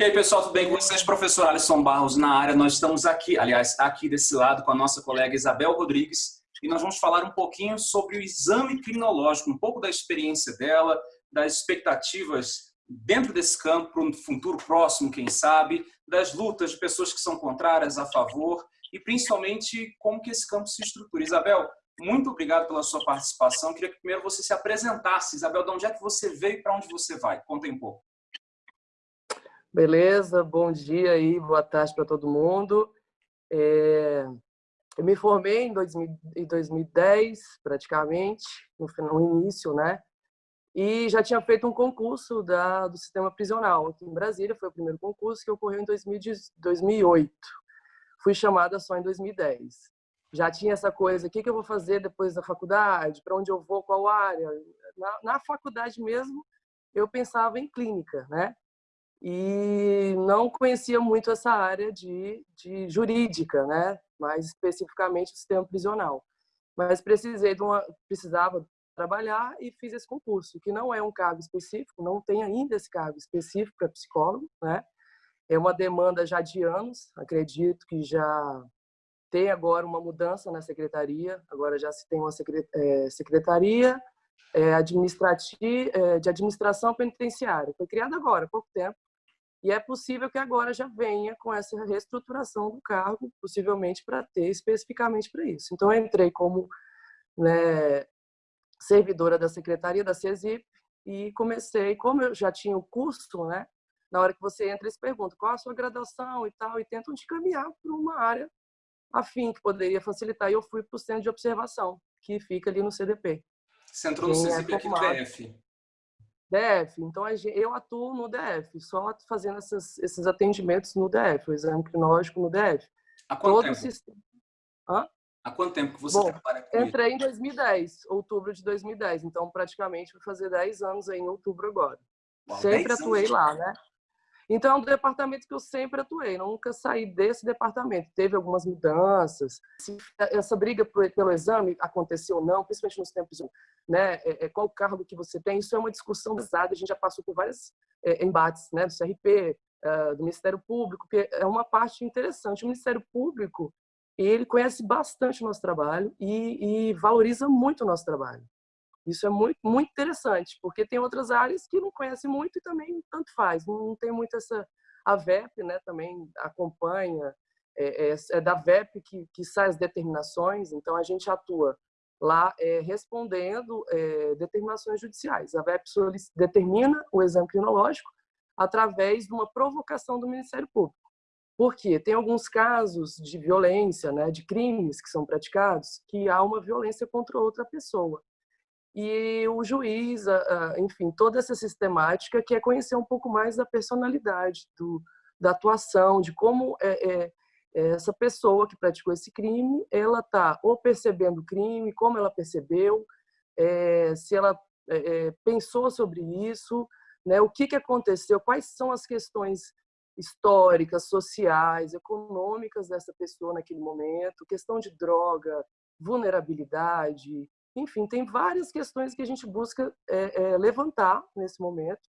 E aí, pessoal, tudo bem com vocês? Professor Alisson Barros na área. Nós estamos aqui, aliás, aqui desse lado com a nossa colega Isabel Rodrigues e nós vamos falar um pouquinho sobre o exame criminológico, um pouco da experiência dela, das expectativas dentro desse campo para um futuro próximo, quem sabe, das lutas de pessoas que são contrárias, a favor e principalmente como que esse campo se estrutura. Isabel, muito obrigado pela sua participação. Queria que primeiro você se apresentasse. Isabel, de onde é que você veio e para onde você vai? Conta um pouco. Beleza, bom dia aí, boa tarde para todo mundo. É, eu me formei em, 2000, em 2010, praticamente, no, no, início, né? E já tinha feito um concurso da, do sistema prisional aqui em Brasília, foi o primeiro concurso que ocorreu em 2000, 2008. Fui chamada só em 2010. Já tinha essa coisa, o que, que eu vou fazer depois da faculdade, para onde eu vou, qual área. Na, na faculdade mesmo, eu pensava em clínica, né? E não conhecia muito essa área de, de jurídica, né? mais especificamente o sistema prisional. Mas precisei de uma, precisava trabalhar e fiz esse concurso, que não é um cargo específico, não tem ainda esse cargo específico para psicólogo, né? É uma demanda já de anos, acredito que já tem agora uma mudança na secretaria, agora já se tem uma é, secretaria é, administrativa, é, de administração penitenciária, foi criada agora, há pouco tempo, e é possível que agora já venha com essa reestruturação do cargo, possivelmente para ter especificamente para isso. Então, eu entrei como né, servidora da Secretaria da CESIP e comecei, como eu já tinha o curso, né, na hora que você entra, eles perguntam qual a sua graduação e tal, e tentam te caminhar para uma área afim que poderia facilitar. E eu fui para o centro de observação, que fica ali no CDP. Você entrou no CESIP aqui DF? DF. Então, eu atuo no DF, só fazendo essas, esses atendimentos no DF, o exame crinológico no DF. Há quanto Todo tempo? Sistema... Hã? Há quanto tempo que você Bom, trabalha com Entrei em 2010, outubro de 2010. Então, praticamente, vou fazer 10 anos aí em outubro agora. Uau, sempre atuei lá, né? Então, é um departamento que eu sempre atuei, nunca saí desse departamento. Teve algumas mudanças. Essa briga pelo exame aconteceu ou não, principalmente nos tempos, né? É, é, qual o cargo que você tem, isso é uma discussão pesada. A gente já passou por vários é, embates, né? Do CRP, do Ministério Público, que é uma parte interessante. O Ministério Público, ele conhece bastante o nosso trabalho e, e valoriza muito o nosso trabalho. Isso é muito, muito interessante, porque tem outras áreas que não conhecem muito e também tanto faz. Não tem muito essa... A VEP né, também acompanha, é, é, é da VEP que, que sai as determinações, então a gente atua lá é, respondendo é, determinações judiciais. A VEP determina o exame crinológico através de uma provocação do Ministério Público. Por quê? Tem alguns casos de violência, né, de crimes que são praticados, que há uma violência contra outra pessoa e o juiz, enfim, toda essa sistemática que é conhecer um pouco mais da personalidade, do, da atuação, de como é, é, é essa pessoa que praticou esse crime, ela está ou percebendo o crime, como ela percebeu, é, se ela é, é, pensou sobre isso, né, o que, que aconteceu, quais são as questões históricas, sociais, econômicas dessa pessoa naquele momento, questão de droga, vulnerabilidade, enfim, tem várias questões que a gente busca é, é, levantar nesse momento,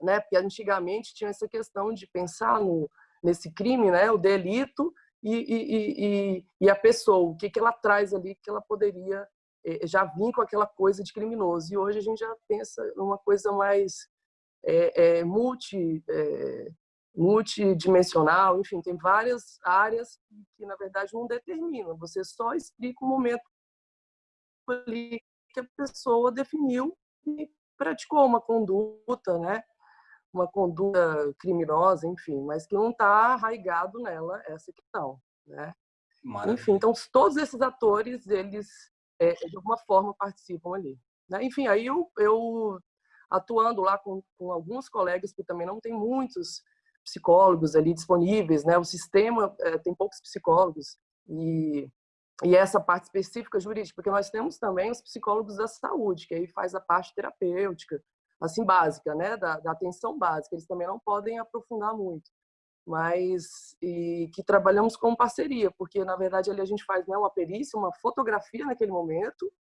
né? Porque antigamente tinha essa questão de pensar no, nesse crime, né? O delito e, e, e, e a pessoa, o que, que ela traz ali que ela poderia é, já vir com aquela coisa de criminoso. E hoje a gente já pensa numa coisa mais multi, multidimensional, enfim, tem várias áreas que, na verdade, não determinam. Você só explica o momento ali que a pessoa definiu e praticou uma conduta, né? Uma conduta criminosa, enfim, mas que não está arraigado nela essa questão, né? Maravilha. Enfim, então todos esses atores, eles é, de alguma forma participam ali. Né? Enfim, aí eu, eu atuando lá com, com alguns colegas, que também não tem muitos psicólogos ali disponíveis, né? O sistema é, tem poucos psicólogos e e essa parte específica jurídica, porque nós temos também os psicólogos da saúde, que aí faz a parte terapêutica, assim, básica, né, da, da atenção básica, eles também não podem aprofundar muito, mas e que trabalhamos com parceria, porque na verdade ali a gente faz né, uma perícia, uma fotografia naquele momento,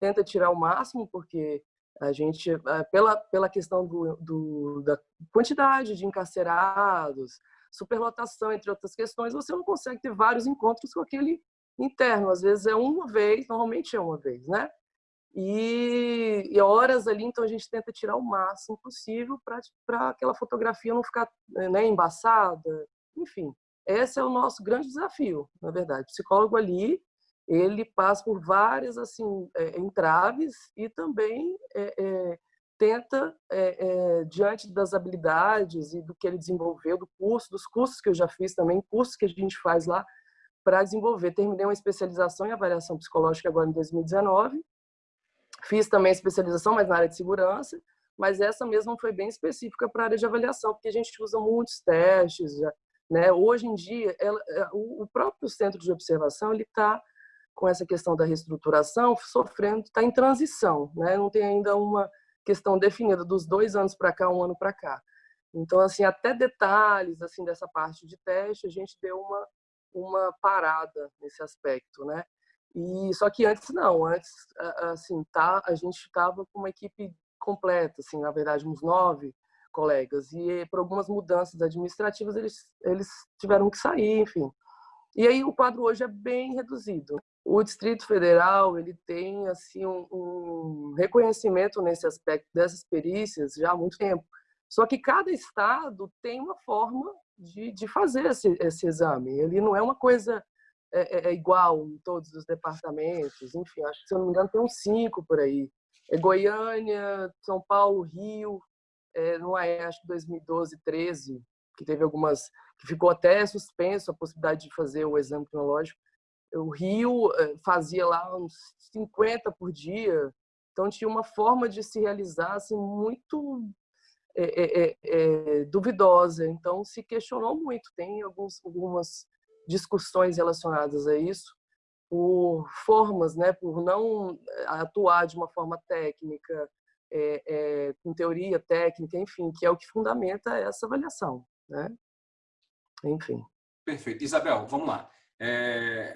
tenta tirar o máximo, porque A gente, eh, pela, pela questão do, do, da quantidade de encarcerados, superlotação, entre outras questões, você não consegue ter vários encontros com aquele interno. Às vezes é uma vez, normalmente é uma vez, né? E, e horas ali, então a gente tenta tirar o máximo possível para aquela fotografia não ficar né, embaçada. Enfim, esse é o nosso grande desafio, na verdade. O psicólogo ali, ele passa por várias assim é, entraves e também é, é, tenta, é, é, diante das habilidades e do que ele desenvolveu, do curso, dos cursos que eu já fiz também, cursos que a gente faz lá para desenvolver. Terminei uma especialização em avaliação psicológica agora em 2019. Fiz também especialização, mas na área de segurança, mas essa mesma foi bem específica para a área de avaliação, porque a gente usa muitos testes. Já, né? Hoje em dia, ela, é, o próprio centro de observação ele está com essa questão da reestruturação sofrendo, está em transição, né? não tem ainda uma questão definida dos dois anos para cá, um ano para cá. Então, assim, até detalhes assim dessa parte de teste, a gente deu uma uma parada nesse aspecto, né? E só que antes não, antes assim tá, a gente estava com uma equipe completa, assim, na verdade uns nove colegas e por algumas mudanças administrativas eles eles tiveram que sair, enfim. E aí o quadro hoje é bem reduzido. O Distrito Federal ele tem assim um, um reconhecimento nesse aspecto dessas perícias já há muito tempo. Só que cada estado tem uma forma de, de fazer esse, esse exame. Ele não é uma coisa é, é, é, igual em todos os departamentos. Enfim, acho que, se eu não me engano, tem uns cinco por aí. É Goiânia, São Paulo, Rio, é, não é, acho que 2012, 13, que teve algumas, que ficou até suspenso a possibilidade de fazer o exame cronológico. O Rio é, fazia lá uns 50 por dia, então tinha uma forma de se realizar assim, muito é, é, é, duvidosa. Então, se questionou muito. Tem alguns, algumas discussões relacionadas a isso, por formas, né, por não atuar de uma forma técnica, com teoria técnica, enfim, que é o que fundamenta essa avaliação. Né? Enfim. Perfeito. Isabel, vamos lá. É,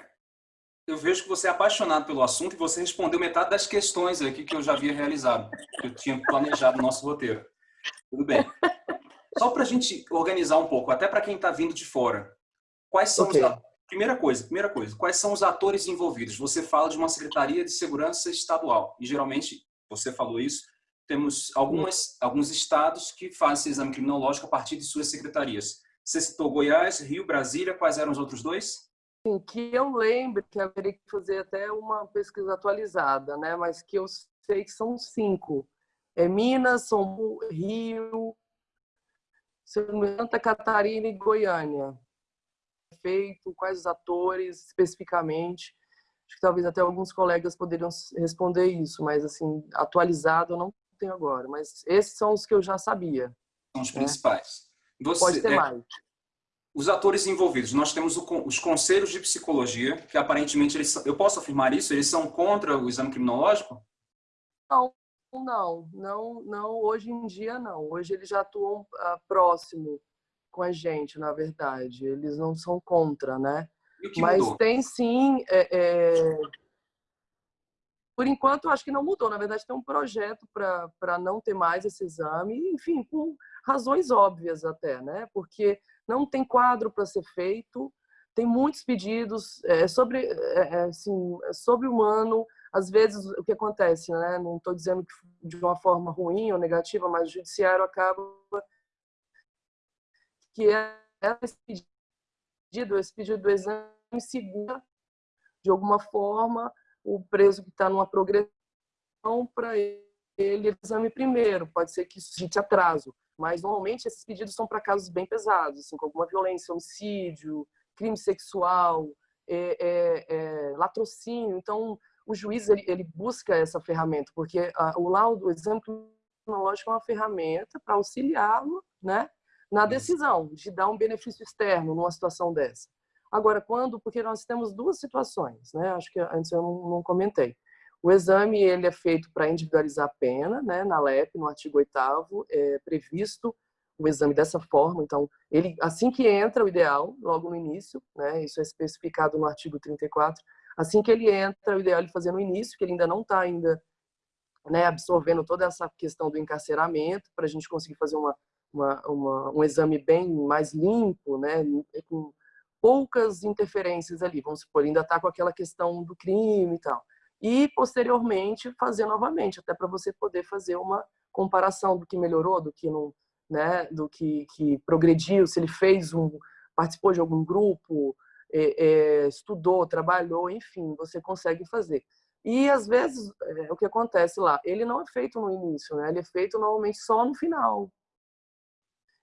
eu vejo que você é apaixonado pelo assunto e você respondeu metade das questões aqui que eu já havia realizado, que eu tinha planejado no nosso roteiro. Tudo bem. Só para a gente organizar um pouco, até para quem está vindo de fora. Quais são okay. os... Primeira coisa, primeira coisa, quais são os atores envolvidos? Você fala de uma Secretaria de Segurança Estadual e geralmente, você falou isso, temos algumas, alguns estados que fazem esse exame criminológico a partir de suas secretarias. Você citou Goiás, Rio, Brasília, quais eram os outros dois? Sim, que eu lembro que haveria que fazer até uma pesquisa atualizada, né? mas que eu sei que são cinco é Minas, São Paulo, Rio, Santa Catarina e Goiânia. Feito, quais os atores especificamente? Acho que talvez até alguns colegas poderiam responder isso, mas assim, atualizado eu não tenho agora. Mas esses são os que eu já sabia. São os né? principais. Você, Pode ter é, mais. Os atores envolvidos, nós temos o, os conselhos de psicologia, que aparentemente, eles, eu posso afirmar isso, eles são contra o exame criminológico? Não, não, não, não. Hoje em dia não. Hoje eles já atuam uh, próximo com a gente, na verdade. Eles não são contra, né? Mas mudou? tem sim. É, é... Por enquanto, acho que não mudou. Na verdade, tem um projeto para não ter mais esse exame, enfim, por razões óbvias até, né? Porque não tem quadro para ser feito, tem muitos pedidos é, sobre, é, é assim, é sobre humano às vezes o que acontece, né? Não estou dizendo que de uma forma ruim ou negativa, mas o judiciário acaba que é esse pedido, esse pedido do exame segura de alguma forma o preso que está numa progressão para ele exame primeiro. Pode ser que isso suscite atraso, mas normalmente esses pedidos são para casos bem pesados, assim, com alguma violência, homicídio, crime sexual, é, é, é, latrocínio. Então, o juiz ele, ele busca essa ferramenta, porque a, o laudo, o exame criminológico é uma ferramenta para auxiliá-lo né, na decisão de dar um benefício externo numa situação dessa. Agora, quando, porque nós temos duas situações, né? Acho que antes eu não, não comentei. O exame ele é feito para individualizar a pena, né? Na LEP, no artigo 8 é previsto o exame dessa forma. Então, ele assim que entra, o ideal, logo no início, né? Isso é especificado no artigo 34, Assim que ele entra, o ideal é ele fazer no início, que ele ainda não está ainda né, absorvendo toda essa questão do encarceramento para a gente conseguir fazer uma, uma, uma, um exame bem mais limpo, né, com poucas interferências ali, vamos supor, ainda está com aquela questão do crime e tal. E, posteriormente, fazer novamente, até para você poder fazer uma comparação do que melhorou, do que não, né, do que, que progrediu, se ele fez um, participou de algum grupo, é, é, estudou, trabalhou, enfim, você consegue fazer. E às vezes é, o que acontece lá, ele não é feito no início, né? Ele é feito normalmente só no final.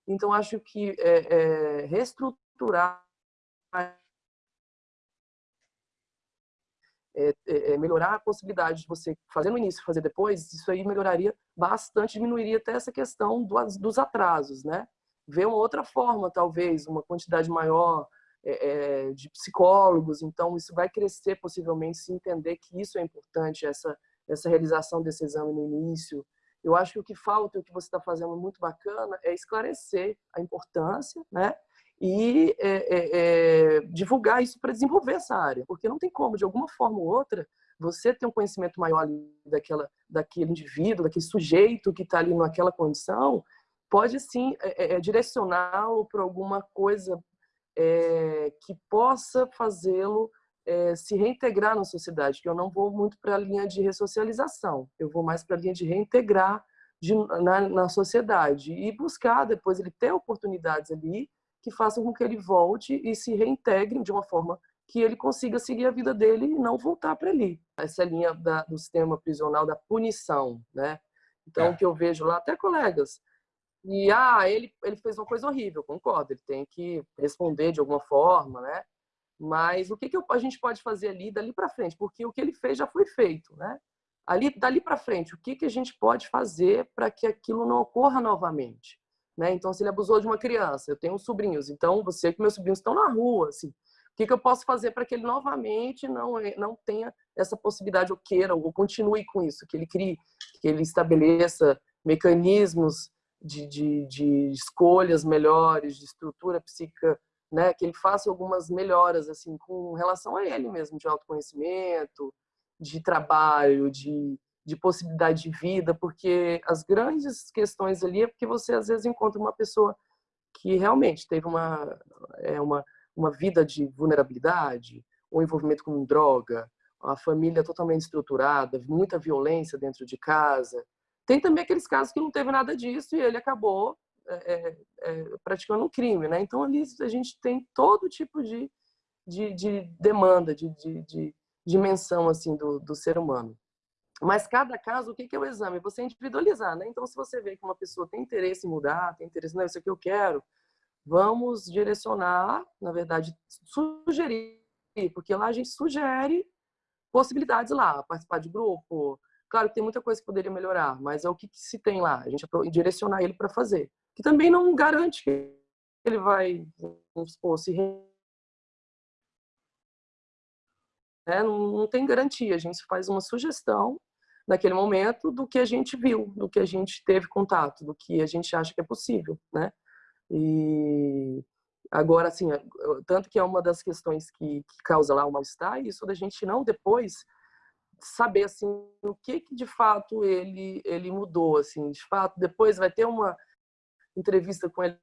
Então acho que é, é reestruturar é, é, é, melhorar a possibilidade de você fazer no início fazer depois, isso aí melhoraria bastante, diminuiria até essa questão do, dos atrasos, né? Ver uma outra forma, talvez, uma quantidade maior é, é, de psicólogos, então isso vai crescer possivelmente se entender que isso é importante, essa, essa realização desse exame no início. Eu acho que o que falta, o que você está fazendo muito bacana, é esclarecer a importância, né? e é, é, é, divulgar isso para desenvolver essa área, porque não tem como, de alguma forma ou outra, você ter um conhecimento maior daquela, daquele indivíduo, daquele sujeito que está ali naquela condição, pode sim é, é, é direcioná-lo para alguma coisa que possa fazê-lo se reintegrar na sociedade, que eu não vou muito para a linha de ressocialização, eu vou mais para a linha de reintegrar de, na, na sociedade e buscar depois ele ter oportunidades ali que façam com que ele volte e se reintegre de uma forma que ele consiga seguir a vida dele e não voltar para ali. Essa é linha da, do sistema prisional da punição, né? Então, é. o que eu vejo lá, até colegas, e ah, ele, ele fez uma coisa horrível, concordo, ele tem que responder de alguma forma, né? Mas o que, que a gente pode fazer ali, dali para frente? Porque o que ele fez já foi feito, né? Ali, dali para frente, o que, que a gente pode fazer para que aquilo não ocorra novamente? Né? Então, se ele abusou de uma criança, eu tenho sobrinhos, então você que meus sobrinhos estão na rua, assim, o que, que eu posso fazer para que ele novamente não, não tenha essa possibilidade, ou queira, ou continue com isso, que ele crie, que ele estabeleça mecanismos de, de, de escolhas melhores, de estrutura psíquica, né? que ele faça algumas melhoras assim com relação a ele mesmo, de autoconhecimento, de trabalho, de, de possibilidade de vida, porque as grandes questões ali é porque você às vezes encontra uma pessoa que realmente teve uma, é, uma, uma vida de vulnerabilidade, ou envolvimento com droga, a família totalmente estruturada, muita violência dentro de casa. Tem também aqueles casos que não teve nada disso e ele acabou é, é, praticando um crime, né? Então ali a gente tem todo tipo de, de, de demanda, de, de, de dimensão assim do, do ser humano. Mas cada caso, o que é o exame? Você individualizar, né? Então, se você vê que uma pessoa tem interesse em mudar, tem interesse, não, isso aqui eu quero, vamos direcionar, na verdade, sugerir, porque lá a gente sugere possibilidades lá, participar de grupo. Claro que tem muita coisa que poderia melhorar, mas é o que, que se tem lá, a gente direcionar ele para fazer. Que também não garante que ele vai, se né? não, não tem garantia, a gente faz uma sugestão naquele momento do que a gente viu, do que a gente teve contato, do que a gente acha que é possível, né? E agora, assim, tanto que é uma das questões que, que causa lá o mal-estar, isso da gente não depois saber, assim, o que que de fato ele, ele mudou, assim, de fato, depois vai ter uma entrevista com ele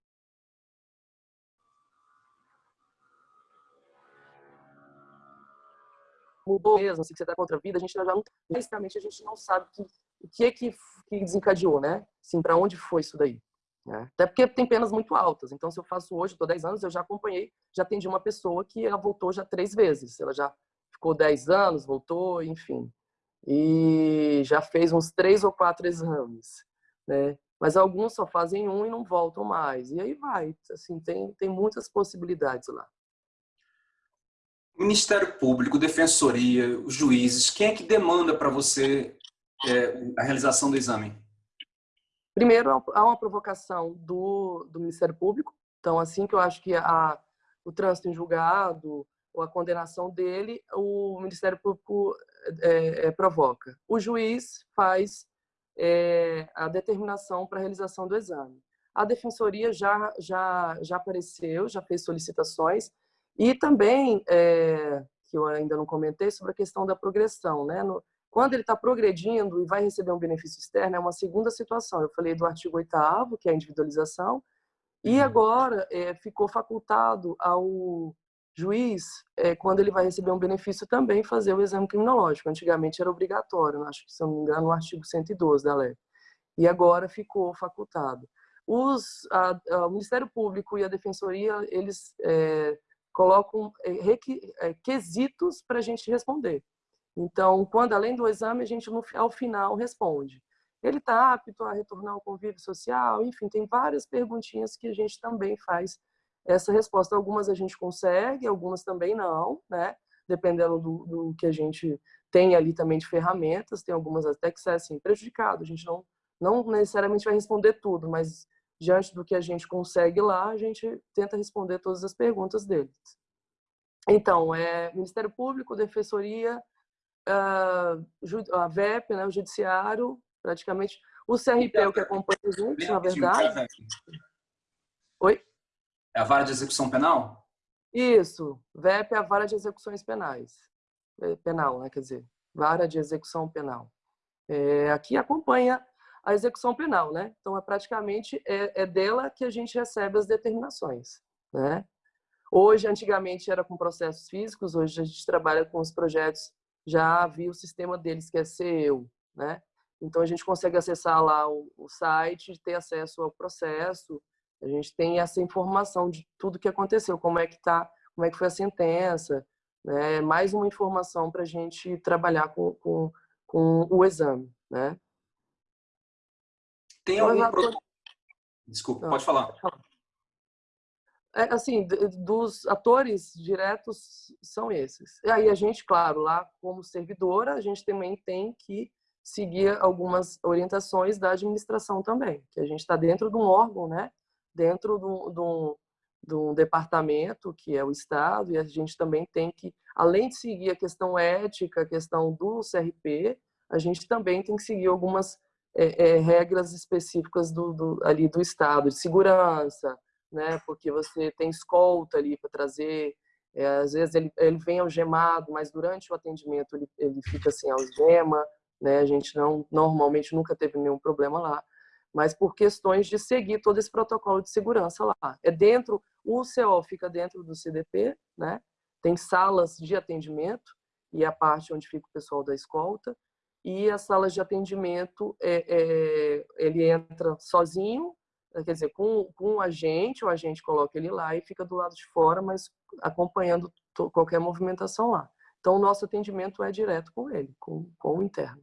mudou mesmo, assim, que você está contra a vida, a gente já não, basicamente a gente não sabe que, o que é que, que desencadeou, né? Assim, para onde foi isso daí? Né? Até porque tem penas muito altas. Então, se eu faço hoje, estou 10 anos, eu já acompanhei, já atendi uma pessoa que ela voltou já três vezes. Ela já ficou 10 anos, voltou, enfim. E já fez uns três ou quatro exames, né? Mas alguns só fazem um e não voltam mais. E aí vai, assim, tem, tem muitas possibilidades lá. Ministério Público, Defensoria, os juízes, quem é que demanda para você é, a realização do exame? Primeiro, há uma provocação do, do Ministério Público. Então, assim que eu acho que a, o trânsito em julgado ou a condenação dele, o Ministério Público é, é, provoca. O juiz faz é, a determinação para a realização do exame. A Defensoria já, já, já apareceu, já fez solicitações, e também, é, que eu ainda não comentei, sobre a questão da progressão. Né? No, Quando ele está progredindo e vai receber um benefício externo, é uma segunda situação. Eu falei do artigo 8 que é a individualização, e uhum. agora ficou facultado ao juiz, é, quando ele vai receber um benefício, também fazer o exame criminológico. Antigamente era obrigatório, acho que, se não me engano, no artigo 112 da lei. E agora ficou facultado. Os, a, a, o Ministério Público e a Defensoria, eles é, colocam é, é, quesitos para a gente responder. Então, quando além do exame, a gente no, ao final responde. Ele está apto a retornar ao convívio social? Enfim, tem várias perguntinhas que a gente também faz essa resposta. Algumas a gente consegue, algumas também não, né? Dependendo do, do que a gente tem ali também de ferramentas, tem algumas até que são assim, prejudicado. A gente não, não necessariamente vai responder tudo, mas diante do que a gente consegue lá, a gente tenta responder todas as perguntas deles. Então, é Ministério Público, Defensoria, ah, a VEP, né, o Judiciário, praticamente. O CRP é o que acompanha a gente, na verdade. Oi? É a vara de execução penal? Isso. VEP é a vara de execuções penais. É, penal, né? Quer dizer, vara de execução penal. É, aqui acompanha a execução penal, né? Então, é praticamente é, é dela que a gente recebe as determinações, né? Hoje, antigamente, era com processos físicos, hoje a gente trabalha com os projetos, já havia o sistema deles, que é CEU, né? Então, a gente consegue acessar lá o, o site, ter acesso ao processo, a gente tem essa informação de tudo que aconteceu, como é que tá, como é que foi a sentença, né? Mais uma informação para a gente trabalhar com, com, com o exame, né? Tem então, algum pro... Desculpa, Não, pode falar. É, assim, dos atores diretos são esses. E aí a gente, claro, lá como servidora, a gente também tem que seguir algumas orientações da administração também, que a gente está dentro de um órgão, né? Dentro de um, departamento, que é o Estado, e a gente também tem que, além de seguir a questão ética, a questão do CRP, a gente também tem que seguir algumas é, é, regras específicas do, do, ali do Estado, de segurança, né? porque você tem escolta ali para trazer, é, às vezes ele, ele vem algemado, mas durante o atendimento ele, ele fica sem algema, né? a gente não normalmente nunca teve nenhum problema lá, mas por questões de seguir todo esse protocolo de segurança lá. É dentro, o CO fica dentro do CDP, né? tem salas de atendimento, e a parte onde fica o pessoal da escolta, e as salas de atendimento, é, é, ele entra sozinho, quer dizer, com, com um agente, o agente coloca ele lá e fica do lado de fora, mas acompanhando qualquer movimentação lá. Então, o nosso atendimento é direto com ele, com, com o interno.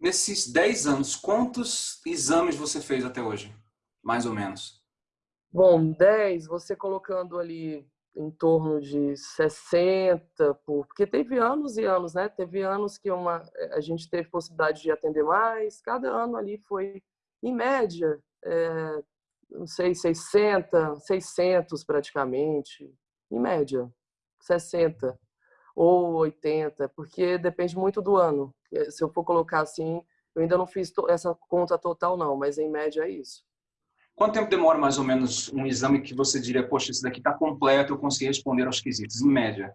Nesses 10 anos, quantos exames você fez até hoje? Mais ou menos. Bom, 10, você colocando ali em torno de 60 por, porque teve anos e anos, né? Teve anos que uma a gente teve possibilidade de atender mais, cada ano ali foi em média, é, não sei, 60, 600 praticamente, em média, 60 ou 80, porque depende muito do ano. Se eu for colocar assim, eu ainda não fiz essa conta total não, mas em média é isso. Quanto tempo demora mais ou menos um exame que você diria, poxa, esse daqui está completo, eu consegui responder aos quesitos, em média?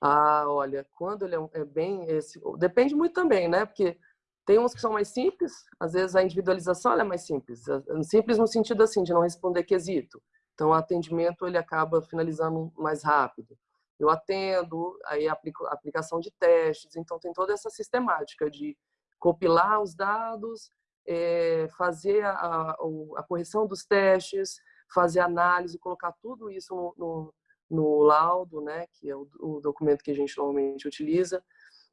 Ah, olha, quando ele é, é bem... Esse, depende muito também, né? Porque tem uns que são mais simples, às vezes a individualização é mais simples. Simples no sentido assim, de não responder quesito. Então, o atendimento ele acaba finalizando mais rápido. Eu atendo, aí aplico aplicação de testes, então tem toda essa sistemática de compilar os dados, é, fazer a, a, correção dos testes, fazer análise, colocar tudo isso no, no, no laudo, né, que é o, o, documento que a gente normalmente utiliza.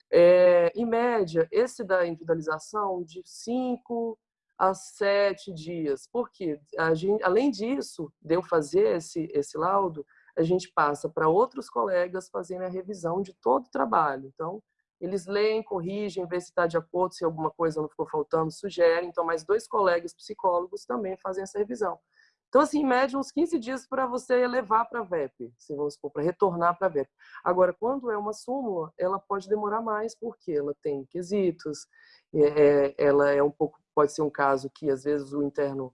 É, em média, esse da individualização de 5 a 7 dias. Porque, gente, além disso, de eu fazer esse, esse laudo, a gente passa para outros colegas fazerem a revisão de todo o trabalho. Então, eles leem, corrigem, vê se está de acordo, se alguma coisa não ficou faltando, sugerem. Então, mais dois colegas psicólogos também fazem essa revisão. Então, assim, em média, uns 15 dias para você levar para a VEP, se vamos supor, para retornar para a VEP. Agora, quando é uma súmula, ela pode demorar mais, porque ela tem quesitos, é, ela é um pouco, pode ser um caso que, às vezes, o interno,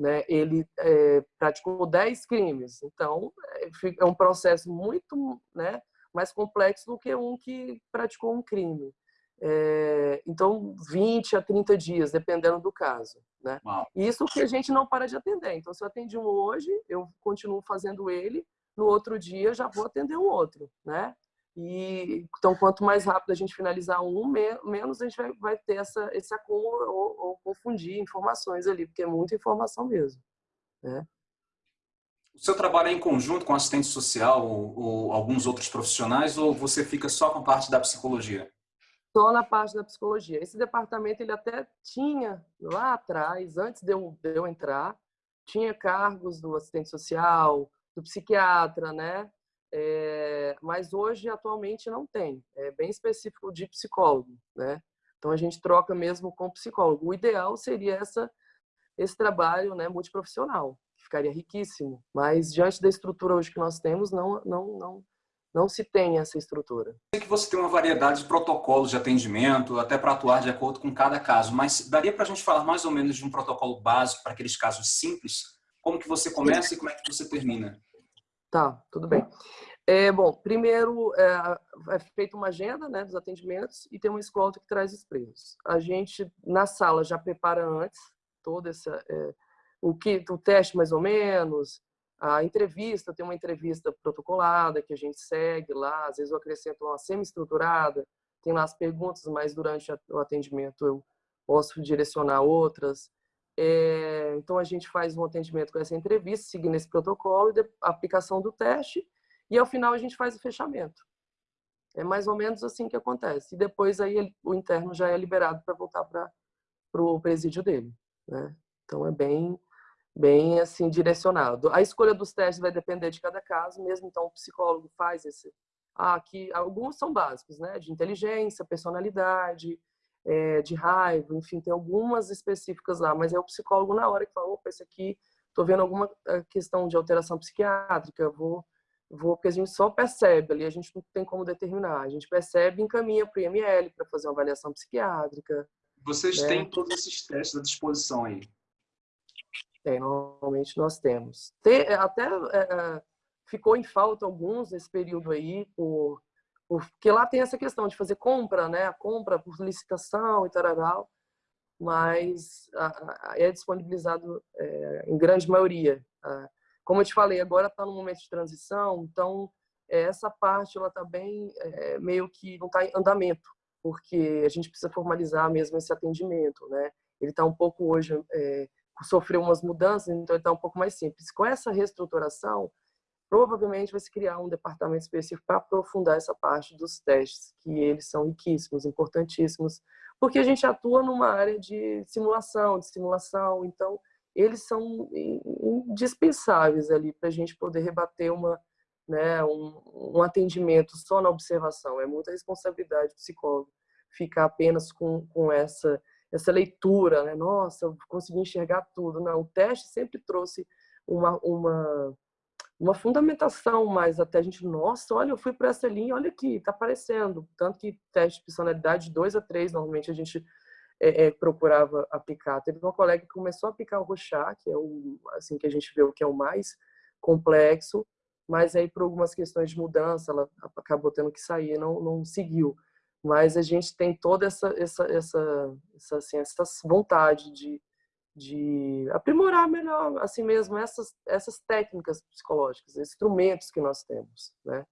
né, ele é, praticou 10 crimes. Então, é, é um processo muito, né, mais complexo do que um que praticou um crime. É, então, 20 a 30 dias, dependendo do caso. Né? Isso que a gente não para de atender. Então, se eu atendi um hoje, eu continuo fazendo ele, no outro dia já vou atender um outro. Né? E, então, quanto mais rápido a gente finalizar um, menos a gente vai, vai ter essa, esse acúmulo ou, ou, confundir informações ali, porque é muita informação mesmo. Né? O seu trabalho é em conjunto com assistente social ou, ou alguns outros profissionais ou você fica só com a parte da psicologia? Só na parte da psicologia. Esse departamento ele até tinha lá atrás, antes de eu, de eu entrar, tinha cargos do assistente social, do psiquiatra, né? É, mas hoje, atualmente, não tem. É bem específico de psicólogo, né? Então, a gente troca mesmo com psicólogo. O ideal seria essa, esse trabalho né, multiprofissional, que ficaria riquíssimo. Mas, diante da estrutura hoje que nós temos, não, não, não, não se tem essa estrutura. Sei que você tem uma variedade de protocolos de atendimento, até para atuar de acordo com cada caso, mas daria para a gente falar mais ou menos de um protocolo básico para aqueles casos simples? Como que você começa e como é que você termina? Tá, tudo bem. É, bom, primeiro é, é feita uma agenda né, dos atendimentos e tem uma escolta que traz os preços. A gente, na sala, já prepara antes todo essa, é, o, que, o teste mais ou menos, a entrevista, tem uma entrevista protocolada que a gente segue lá, às vezes eu acrescento uma semi-estruturada, tem lá as perguntas, mas durante o atendimento eu posso direcionar outras. É, então, a gente faz um atendimento com essa entrevista, seguindo esse protocolo, a aplicação do teste, e ao final a gente faz o fechamento. É mais ou menos assim que acontece. E depois aí o interno já é liberado para voltar para o presídio dele. Né? Então, é bem, bem assim direcionado. A escolha dos testes vai depender de cada caso, mesmo então o psicólogo faz esse... Ah, aqui, alguns são básicos, né? De inteligência, personalidade, é, de raiva, enfim, tem algumas específicas lá, mas é o psicólogo na hora que fala, opa, esse aqui, tô vendo alguma eh, questão de alteração psiquiátrica, vou, vou, porque a gente só percebe ali, a gente não tem como determinar, a gente percebe e encaminha para o IML para fazer uma avaliação psiquiátrica. Vocês né? têm todos esses testes à disposição aí? Tem, normalmente nós temos. Tem, até é, ficou em falta alguns nesse período aí, por porque lá tem essa questão de fazer compra, né? A compra por licitação e tal, mas é disponibilizado é, em grande maioria. Como eu te falei, agora está no momento de transição, então essa parte ela está bem é, meio que não está em andamento, porque a gente precisa formalizar mesmo esse atendimento, né? Ele está um pouco hoje é, sofreu umas mudanças, então está um pouco mais simples. Com essa reestruturação, provavelmente vai se criar um departamento específico para aprofundar essa parte dos testes, que eles são riquíssimos, importantíssimos, porque a gente atua numa área de simulação, de simulação, então eles são indispensáveis ali para a gente poder rebater uma, né, um, um, atendimento só na observação. É muita responsabilidade do psicólogo ficar apenas com, com essa, essa leitura, né? Nossa, eu consegui enxergar tudo. Não, o teste sempre trouxe uma, uma uma fundamentação mais até a gente, nossa, olha, eu fui para essa linha, olha aqui, tá aparecendo. Tanto que teste de personalidade 2 a 3, normalmente a gente é, é, procurava aplicar. Teve uma colega que começou a aplicar o Rochá, que é o assim que a gente vê o que é o mais complexo, mas aí por algumas questões de mudança, ela acabou tendo que sair, não não seguiu. Mas a gente tem toda essa essa essa essa, assim, essa vontade de de aprimorar melhor, assim mesmo, essas, essas técnicas psicológicas, instrumentos que nós temos, né?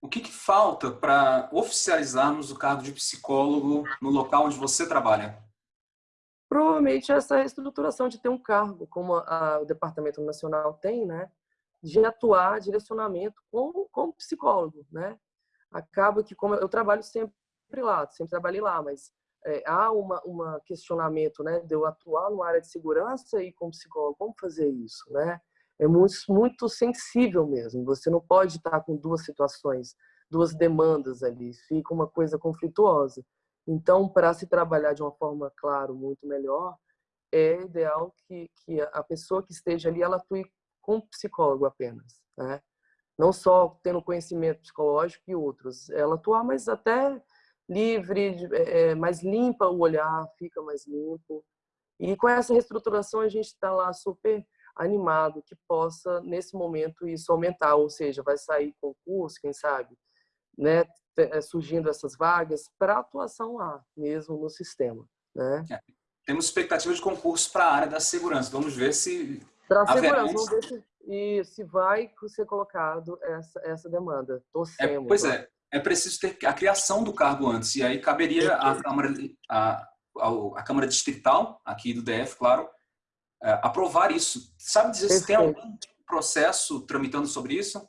O que, que falta para oficializarmos o cargo de psicólogo no local onde você trabalha? Provavelmente essa reestruturação de ter um cargo, como a, o Departamento Nacional tem, né? De atuar direcionamento com, com psicólogo, né? Acaba que, como eu trabalho sempre lá, sempre trabalhei lá, mas é, há uma, uma questionamento né, de eu atuar numa área de segurança e como psicólogo, como fazer isso? Né? É muito, muito sensível mesmo. Você não pode estar com duas situações, duas demandas ali, fica uma coisa conflituosa. Então, para se trabalhar de uma forma, claro, muito melhor, é ideal que, que a pessoa que esteja ali, ela atue com psicólogo apenas, né? Não só tendo conhecimento psicológico e outros. Ela atuar, mas até livre, é, mais limpa o olhar, fica mais limpo. E com essa reestruturação a gente está lá super animado que possa, nesse momento, isso aumentar, ou seja, vai sair concurso, quem sabe, né? é, surgindo essas vagas para atuação lá, mesmo no sistema. Né? É. Temos expectativa de concurso para a área da segurança. Vamos ver se. Para a segurança, vamos ver se, e se vai ser colocado essa, essa demanda. Torcemos. É, pois é, é preciso ter a criação do cargo antes, e aí caberia à Câmara, a, a, Câmara Distrital, aqui do DF, claro, é, aprovar isso. Sabe dizer Perfeito. se tem algum processo tramitando sobre isso?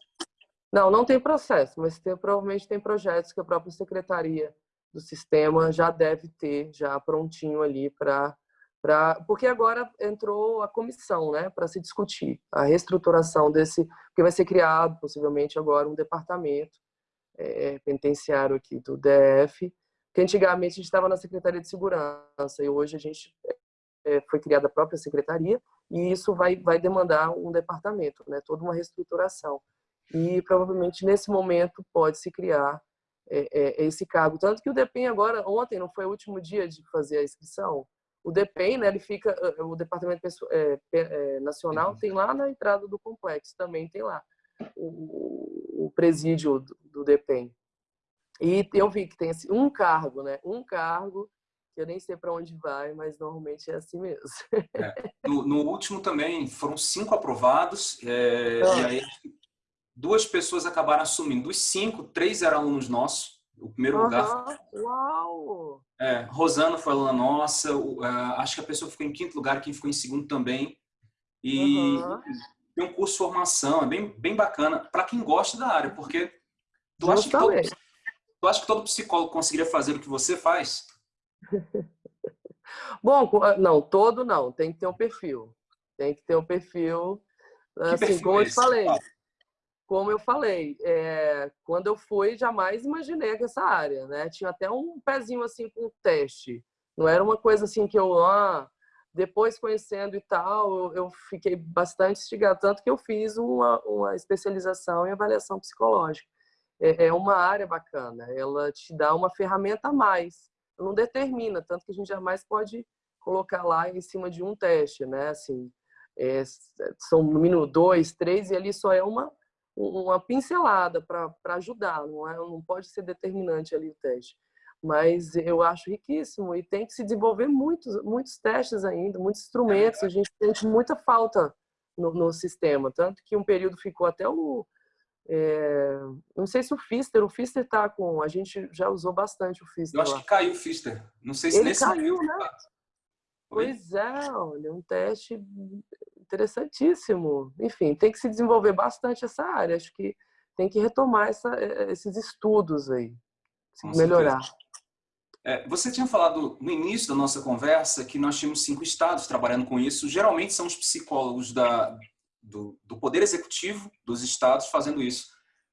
Não, não tem processo, mas tem, provavelmente tem projetos que a própria secretaria do sistema já deve ter já prontinho ali para para porque agora entrou a comissão, né, para se discutir a reestruturação desse, porque vai ser criado possivelmente agora um departamento é, penitenciário aqui do DF, que antigamente a gente estava na Secretaria de Segurança e hoje a gente é, foi criada a própria secretaria e isso vai vai demandar um departamento, né, toda uma reestruturação. E provavelmente nesse momento pode se criar é, esse cargo. Tanto que o DEPEN agora, ontem, não foi o último dia de fazer a inscrição, o DEPEN, né, ele fica, o Departamento Nacional tem lá na entrada do complexo, também tem lá o, o presídio do, do DEPEN. E eu vi que tem assim, um cargo, né, um cargo que eu nem sei para onde vai, mas normalmente é assim mesmo. É. No, no, último também foram cinco aprovados, é, ah. e aí duas pessoas acabaram assumindo. Dos cinco, três eram alunos nossos. O primeiro lugar. Uau! É, Rosana foi aluna nossa. O, uh, acho que a pessoa ficou em quinto lugar, quem ficou em segundo também. E uhum. Tem um curso de formação, é bem, bem bacana para quem gosta da área, porque tu acha, que todo, tu acha que todo psicólogo conseguiria fazer o que você faz? Bom, não, todo não. Tem que ter um perfil. Tem que ter um perfil. Que assim, perfil como é eu falei. Ah como eu falei, é, quando eu fui, jamais imaginei que essa área, né? Tinha até um pezinho assim com teste. Não era uma coisa assim que eu, ah, depois conhecendo e tal, eu, fiquei bastante instigado, tanto que eu fiz uma, uma especialização em avaliação psicológica. É, é uma área bacana, ela te dá uma ferramenta a mais, não determina, tanto que a gente jamais pode colocar lá em cima de um teste, né? Assim, é, são no mínimo dois, três, e ali só é uma uma pincelada para ajudar, não, é, não pode ser determinante ali o teste. Mas eu acho riquíssimo e tem que se desenvolver muitos, muitos testes ainda, muitos instrumentos. A gente sente muita falta no, no sistema, tanto que um período ficou até o. É, não sei se o Fister, o Fister está com. A gente já usou bastante o Fister. Eu acho lá. que caiu o Fister. Não sei se Ele nesse caiu, né? Pois é, olha, um teste interessantíssimo. Enfim, tem que se desenvolver bastante essa área. Acho que tem que retomar essa, eh, esses estudos aí, melhorar. É, você tinha falado no início da nossa conversa que nós tínhamos cinco estados trabalhando com isso. Geralmente são os psicólogos da, do, do Poder Executivo dos estados fazendo isso.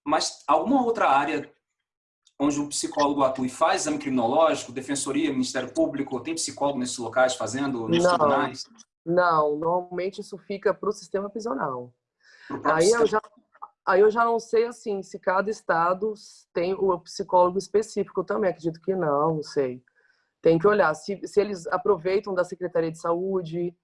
Mas alguma outra área onde o psicólogo atua e faz exame criminológico, defensoria, Ministério Público, tem psicólogo nesses locais fazendo, nos não, tribunais? Não, normalmente isso fica para o sistema prisional. Aí eu, já, aí eu já não sei assim se cada estado tem o psicólogo específico também, acredito que não, não sei. Tem que olhar se, se eles aproveitam da Secretaria de Saúde,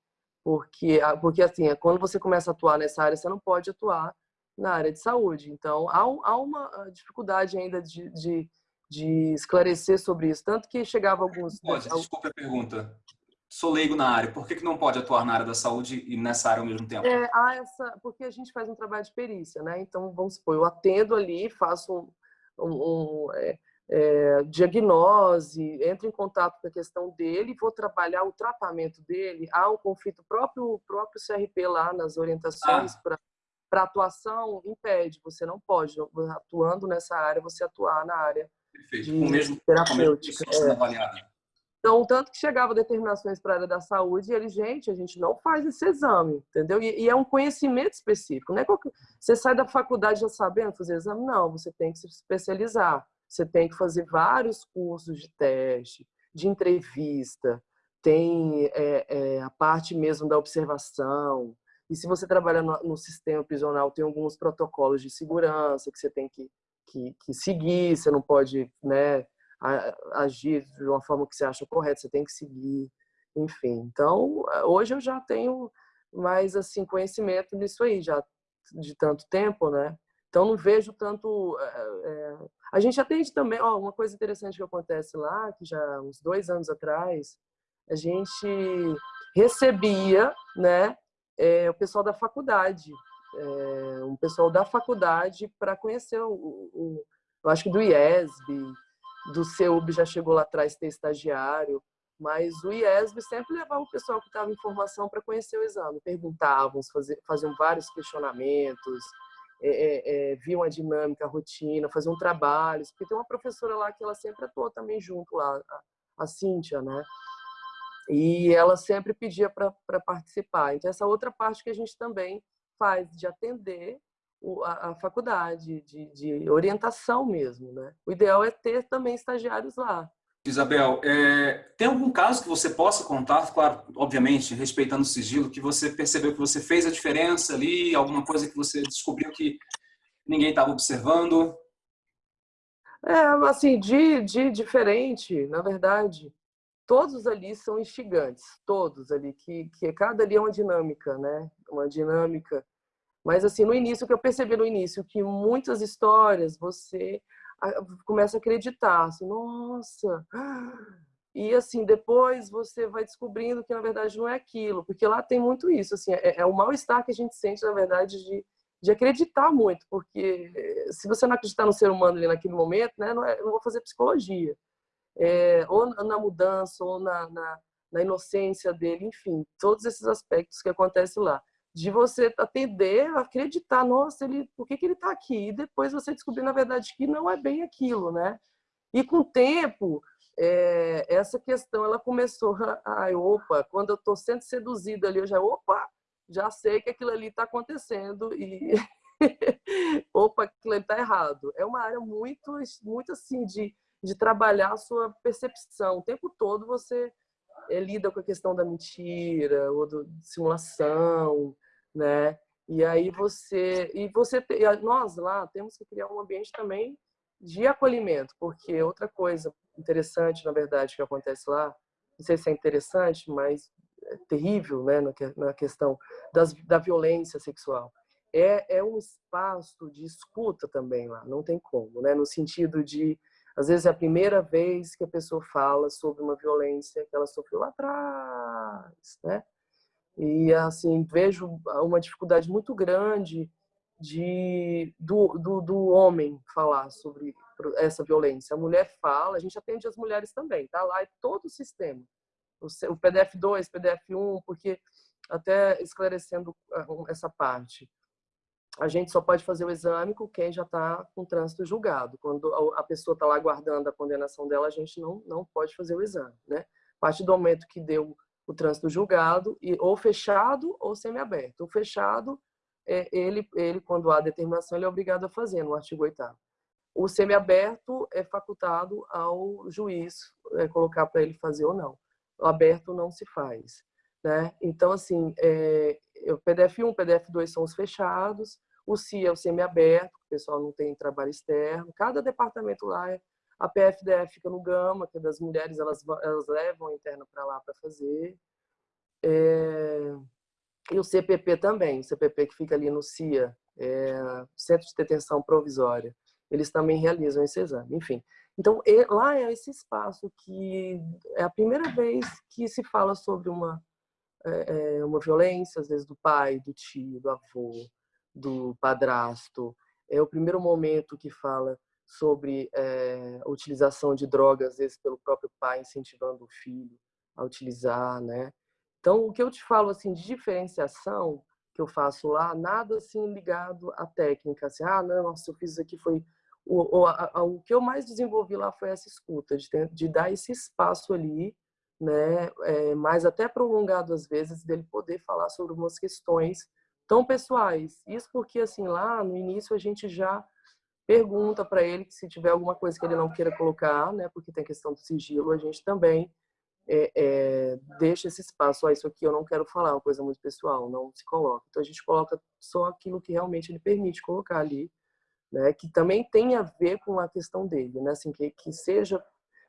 porque, porque assim, é quando você começa a atuar nessa área, você não pode atuar na área de saúde. Então, há, há uma ah, dificuldade ainda de, de, de, esclarecer sobre isso. Tanto que chegava alguns... Pode, desculpa a pergunta. Sou leigo na área. Por que, que não pode atuar na área da saúde e nessa área ao mesmo tempo? É, há essa, porque a gente faz um trabalho de perícia, né? Então, vamos supor, eu atendo ali, faço um, um, um é, é, diagnose, entro em contato com a questão dele, vou trabalhar o tratamento dele. Há um conflito próprio próprio CRP lá nas orientações ah. para para atuação impede, você não pode, atuando nessa área, você atuar na área Perfeito. de com mesmo, terapêutica. Com mesmo é. Então, tanto que chegava determinações para a área da saúde e ele, gente, a gente não faz esse exame, entendeu? E, e é um conhecimento específico, não é qualquer... Você sai da faculdade já sabendo fazer exame? Não, você tem que se especializar. Você tem que fazer vários cursos de teste, de entrevista, tem é, é, a parte mesmo da observação, e se você trabalha no, no, sistema prisional, tem alguns protocolos de segurança que você tem que, que, que seguir, você não pode né, agir de uma forma que você acha correta, você tem que seguir, enfim. Então, hoje eu já tenho mais assim conhecimento nisso aí, já de tanto tempo, né? Então, não vejo tanto... É, a gente atende também... Ó, uma coisa interessante que acontece lá, que já uns dois anos atrás, a gente recebia né, é, o pessoal da faculdade, é, um pessoal da faculdade para conhecer o, o, eu acho que do IESB, do CEUB já chegou lá atrás ter estagiário, mas o IESB sempre levava o pessoal que estava em formação para conhecer o exame, perguntavam, faziam vários questionamentos, é, é, é, viam a dinâmica, a rotina, faziam trabalhos, porque tem uma professora lá que ela sempre atuou também junto lá, a, a Cíntia, né? E ela sempre pedia para participar. Então, essa outra parte que a gente também faz, de atender a, a faculdade, de, de orientação mesmo, né? O ideal é ter também estagiários lá, Isabel, é, tem algum caso que você possa contar, claro, obviamente, respeitando o sigilo, que você percebeu que você fez a diferença ali, alguma coisa que você descobriu que ninguém estava observando? É, assim, de, de diferente, na verdade, todos ali são instigantes, todos ali, que, que cada ali é uma dinâmica, né? Uma dinâmica. Mas, assim, no início, o que eu percebi no início, que muitas histórias você começa a acreditar, assim, nossa. E assim, depois você vai descobrindo que na verdade não é aquilo, porque lá tem muito isso, assim, é, é o mal-estar que a gente sente, na verdade, de, de acreditar muito, porque eh, se você não acreditar no ser humano ali naquele momento, né, não, é, não vou fazer psicologia. É, ou na mudança, ou na, na, na inocência dele, enfim, todos esses aspectos que acontecem lá de você atender, acreditar, nossa, ele, por que, que ele está aqui? E depois você descobrir, na verdade, que não é bem aquilo, né? E com o tempo, é, essa questão, ela começou, ai, opa, quando eu estou sendo seduzida ali, eu já, opa, já sei que aquilo ali está acontecendo e, opa, aquilo ali está errado. É uma área muito, muito assim, de, de trabalhar a sua percepção. O tempo todo você lida com a questão da mentira ou do, simulação, né? E aí você e você nós lá temos que criar um ambiente também de acolhimento, porque outra coisa interessante, na verdade, que acontece lá, não sei se é interessante, mas é terrível, né, na questão das, da violência sexual. É, é um espaço de escuta também lá, não tem como, né, no sentido de às vezes é a primeira vez que a pessoa fala sobre uma violência que ela sofreu lá atrás, né? E assim, vejo uma dificuldade muito grande de do, do, do homem falar sobre essa violência. A mulher fala, a gente atende as mulheres também, tá? Lá é todo o sistema. O PDF 2, PDF 1, porque até esclarecendo ah, essa parte a gente só pode fazer o exame com quem já está com trânsito julgado. Quando a pessoa está lá aguardando a condenação dela, a gente não, não pode fazer o exame. Né? A partir do momento que deu o trânsito julgado, e, ou fechado ou semiaberto. O fechado, é, ele, ele, quando há determinação, ele é obrigado a fazer, no artigo 8 O semiaberto é facultado ao juiz é, colocar para ele fazer ou não. O aberto não se faz. Né? Então, assim, é, o PDF 1, o PDF 2 são os fechados, o CIA é o semi-aberto, o pessoal não tem trabalho externo. Cada departamento lá, é, a PFDF fica no Gama, que é das mulheres, elas, elas levam a interna para lá para fazer. É, e o CPP também, o CPP que fica ali no CIA, é, Centro de Detenção Provisória. Eles também realizam esse exame, enfim. Então, lá é esse espaço que é a primeira vez que se fala sobre uma é, é, uma violência, às vezes do pai, do tio, do avô, do padrasto. É o primeiro momento que fala sobre é, a utilização de drogas, às vezes pelo próprio pai incentivando o filho a utilizar, né? Então, o que eu te falo assim de diferenciação que eu faço lá, nada assim ligado à técnica, assim, ah, não, nossa, eu fiz isso aqui foi o, o, a, o que eu mais desenvolvi lá foi essa escuta, de, de dar esse espaço ali né, é, mais até prolongado às vezes, dele poder falar sobre algumas questões tão pessoais. Isso porque, assim, lá no início a gente já pergunta para ele que se tiver alguma coisa que ele não queira colocar, né, porque tem questão do sigilo, a gente também é, é, deixa esse espaço. Ah, isso aqui eu não quero falar, uma coisa muito pessoal, não se coloca. Então a gente coloca só aquilo que realmente ele permite colocar ali, né, que também tem a ver com a questão dele, né, assim, que, que seja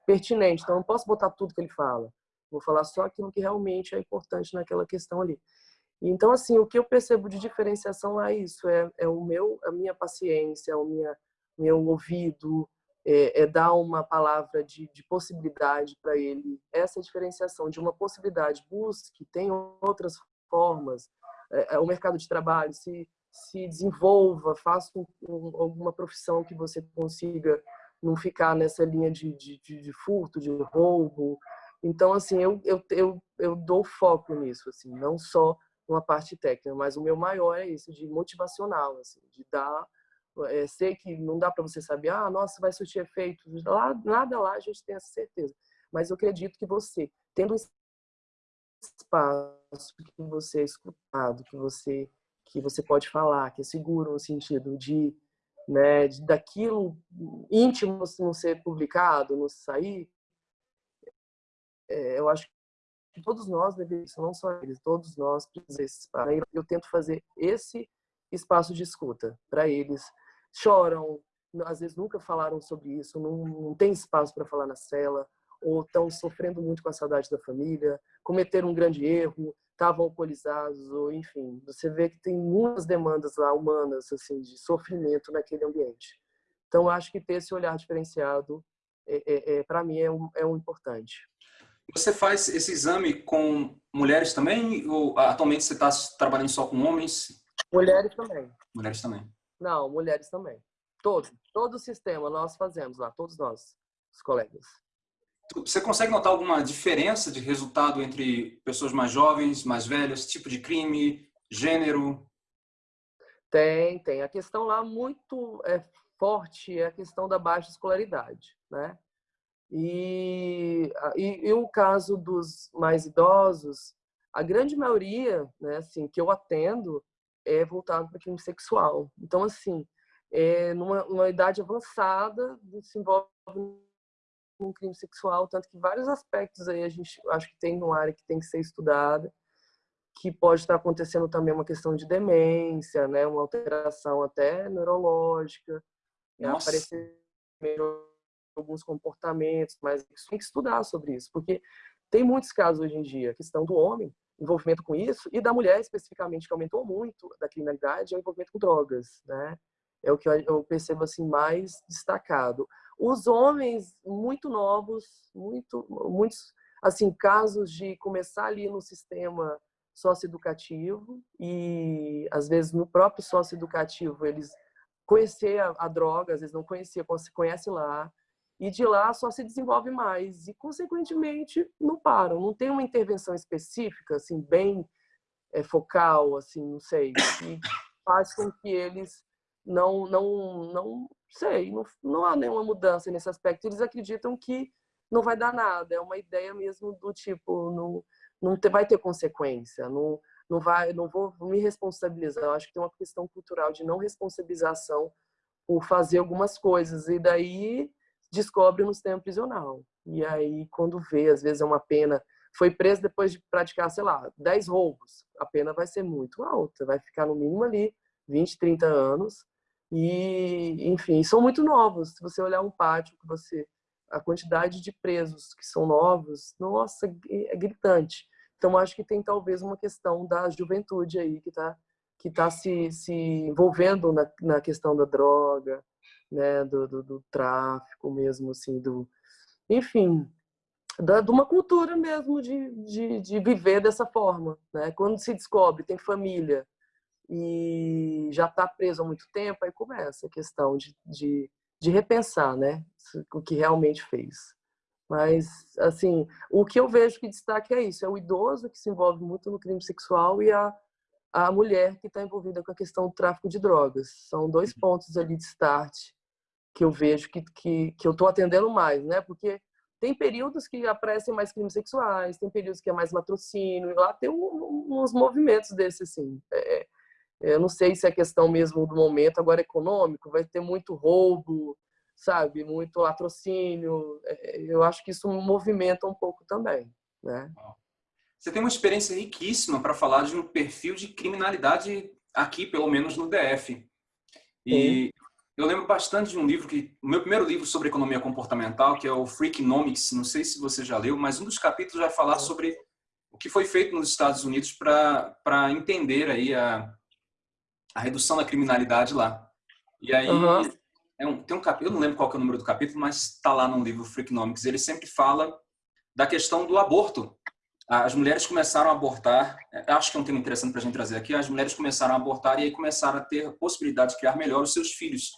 pertinente. Então não posso botar tudo que ele fala. Vou falar só aquilo que realmente é importante naquela questão ali. Então, assim, o que eu percebo de diferenciação é isso, é, é o meu, a minha paciência, o minha, meu ouvido, é, é dar uma palavra de, de possibilidade para ele. Essa diferenciação de uma possibilidade, busque, tem outras formas, é, é, o mercado de trabalho, se, se desenvolva, faça um, um, alguma profissão que você consiga não ficar nessa linha de, de, de furto, de roubo. Então, assim, eu, eu, eu, eu dou foco nisso, assim, não só uma parte técnica, mas o meu maior é isso, de motivacional, assim, de dar é, sei que não dá para você saber, ah, nossa, vai surtir efeito. Lá, nada lá a gente tem essa certeza. Mas eu acredito que você, tendo espaço que você é escutado, que você que você pode falar, que é seguro no sentido de, né, de daquilo íntimo não ser publicado, não sair, é, eu acho todos nós devemos, não só eles, todos nós precisamos. Eu tento fazer esse espaço de escuta para eles. Choram, às vezes nunca falaram sobre isso, não, não tem espaço para falar na cela, ou estão sofrendo muito com a saudade da família, cometeram um grande erro, estavam alcoolizados, ou enfim, você vê que tem muitas demandas lá humanas assim de sofrimento naquele ambiente. Então acho que ter esse olhar diferenciado é, é, é para mim é um, é um importante. Você faz esse exame com mulheres também ou atualmente você está trabalhando só com homens? Mulheres também. Mulheres também. Não, mulheres também. Todo, todo o sistema nós fazemos lá, todos nós, os colegas. Você consegue notar alguma diferença de resultado entre pessoas mais jovens, mais velhas, tipo de crime, gênero? Tem, tem. A questão lá muito é, forte é a questão da baixa escolaridade, né? E, e, e, o caso dos mais idosos, a grande maioria, né, assim, que eu atendo é voltado para crime sexual. Então, assim, é, numa, numa idade avançada, se envolve um crime sexual, tanto que vários aspectos aí a gente acho que tem uma área que tem que ser estudada, que pode estar acontecendo também uma questão de demência, né, uma alteração até neurológica, né, aparecer alguns comportamentos, mas tem que estudar sobre isso, porque tem muitos casos hoje em dia, questão do homem, envolvimento com isso, e da mulher especificamente, que aumentou muito da criminalidade, é o envolvimento com drogas, né? É o que eu percebo assim mais destacado. Os homens muito novos, muito, muitos assim casos de começar ali no sistema socioeducativo e às vezes no próprio socioeducativo eles conhecer a, a droga, às vezes não conhecia, conhece lá, e de lá só se desenvolve mais. E consequentemente não param. Não tem uma intervenção específica assim bem é, focal assim não sei que faz com que eles não não não sei não, não há nenhuma mudança nesse aspecto. Eles acreditam que não vai dar nada. É uma ideia mesmo do tipo não não ter, vai ter consequência não não vai não vou me responsabilizar. Eu acho que tem uma questão cultural de não responsabilização por fazer algumas coisas. E daí descobre no sistema prisional. E aí, quando vê, às vezes é uma pena, foi preso depois de praticar, sei lá, 10 roubos, a pena vai ser muito alta, vai ficar no mínimo ali 20, 30 anos. E, enfim, são muito novos. Se você olhar um pátio, que você a quantidade de presos que são novos, nossa, é gritante. Então, acho que tem talvez uma questão da juventude aí que está que tá se, se envolvendo na, na questão da droga, né, do, do, do tráfico mesmo, assim, do, enfim, da, de uma cultura mesmo de, de, de, viver dessa forma, né? Quando se descobre, tem família e já está preso há muito tempo, aí começa a questão de, de, de repensar, né, o que realmente fez. Mas, assim, o que eu vejo que destaque é isso, é o idoso que se envolve muito no crime sexual e a, a mulher que está envolvida com a questão do tráfico de drogas. São dois uhum. pontos ali de start que eu vejo que, que, que eu estou atendendo mais, né? Porque tem períodos que aparecem mais crimes sexuais, tem períodos que é mais latrocínio, lá tem um, uns movimentos desses, assim. É, é, eu não sei se é questão mesmo do momento agora econômico, vai ter muito roubo, sabe? Muito latrocínio. É, eu acho que isso movimenta um pouco também, né? Você tem uma experiência riquíssima para falar de um perfil de criminalidade aqui, pelo menos no DF. E eu lembro bastante de um livro que o meu primeiro livro sobre economia comportamental, que é o Freakonomics, não sei se você já leu, mas um dos capítulos vai falar sobre o que foi feito nos Estados Unidos para entender aí a, a redução da criminalidade lá. E aí, uhum. é um, tem um capítulo, eu não lembro qual é o número do capítulo, mas está lá no livro Freakonomics, ele sempre fala da questão do aborto. As mulheres começaram a abortar, é, acho que é um tema interessante para a gente trazer aqui, as mulheres começaram a abortar e aí começaram a ter a possibilidade de criar melhor os seus filhos.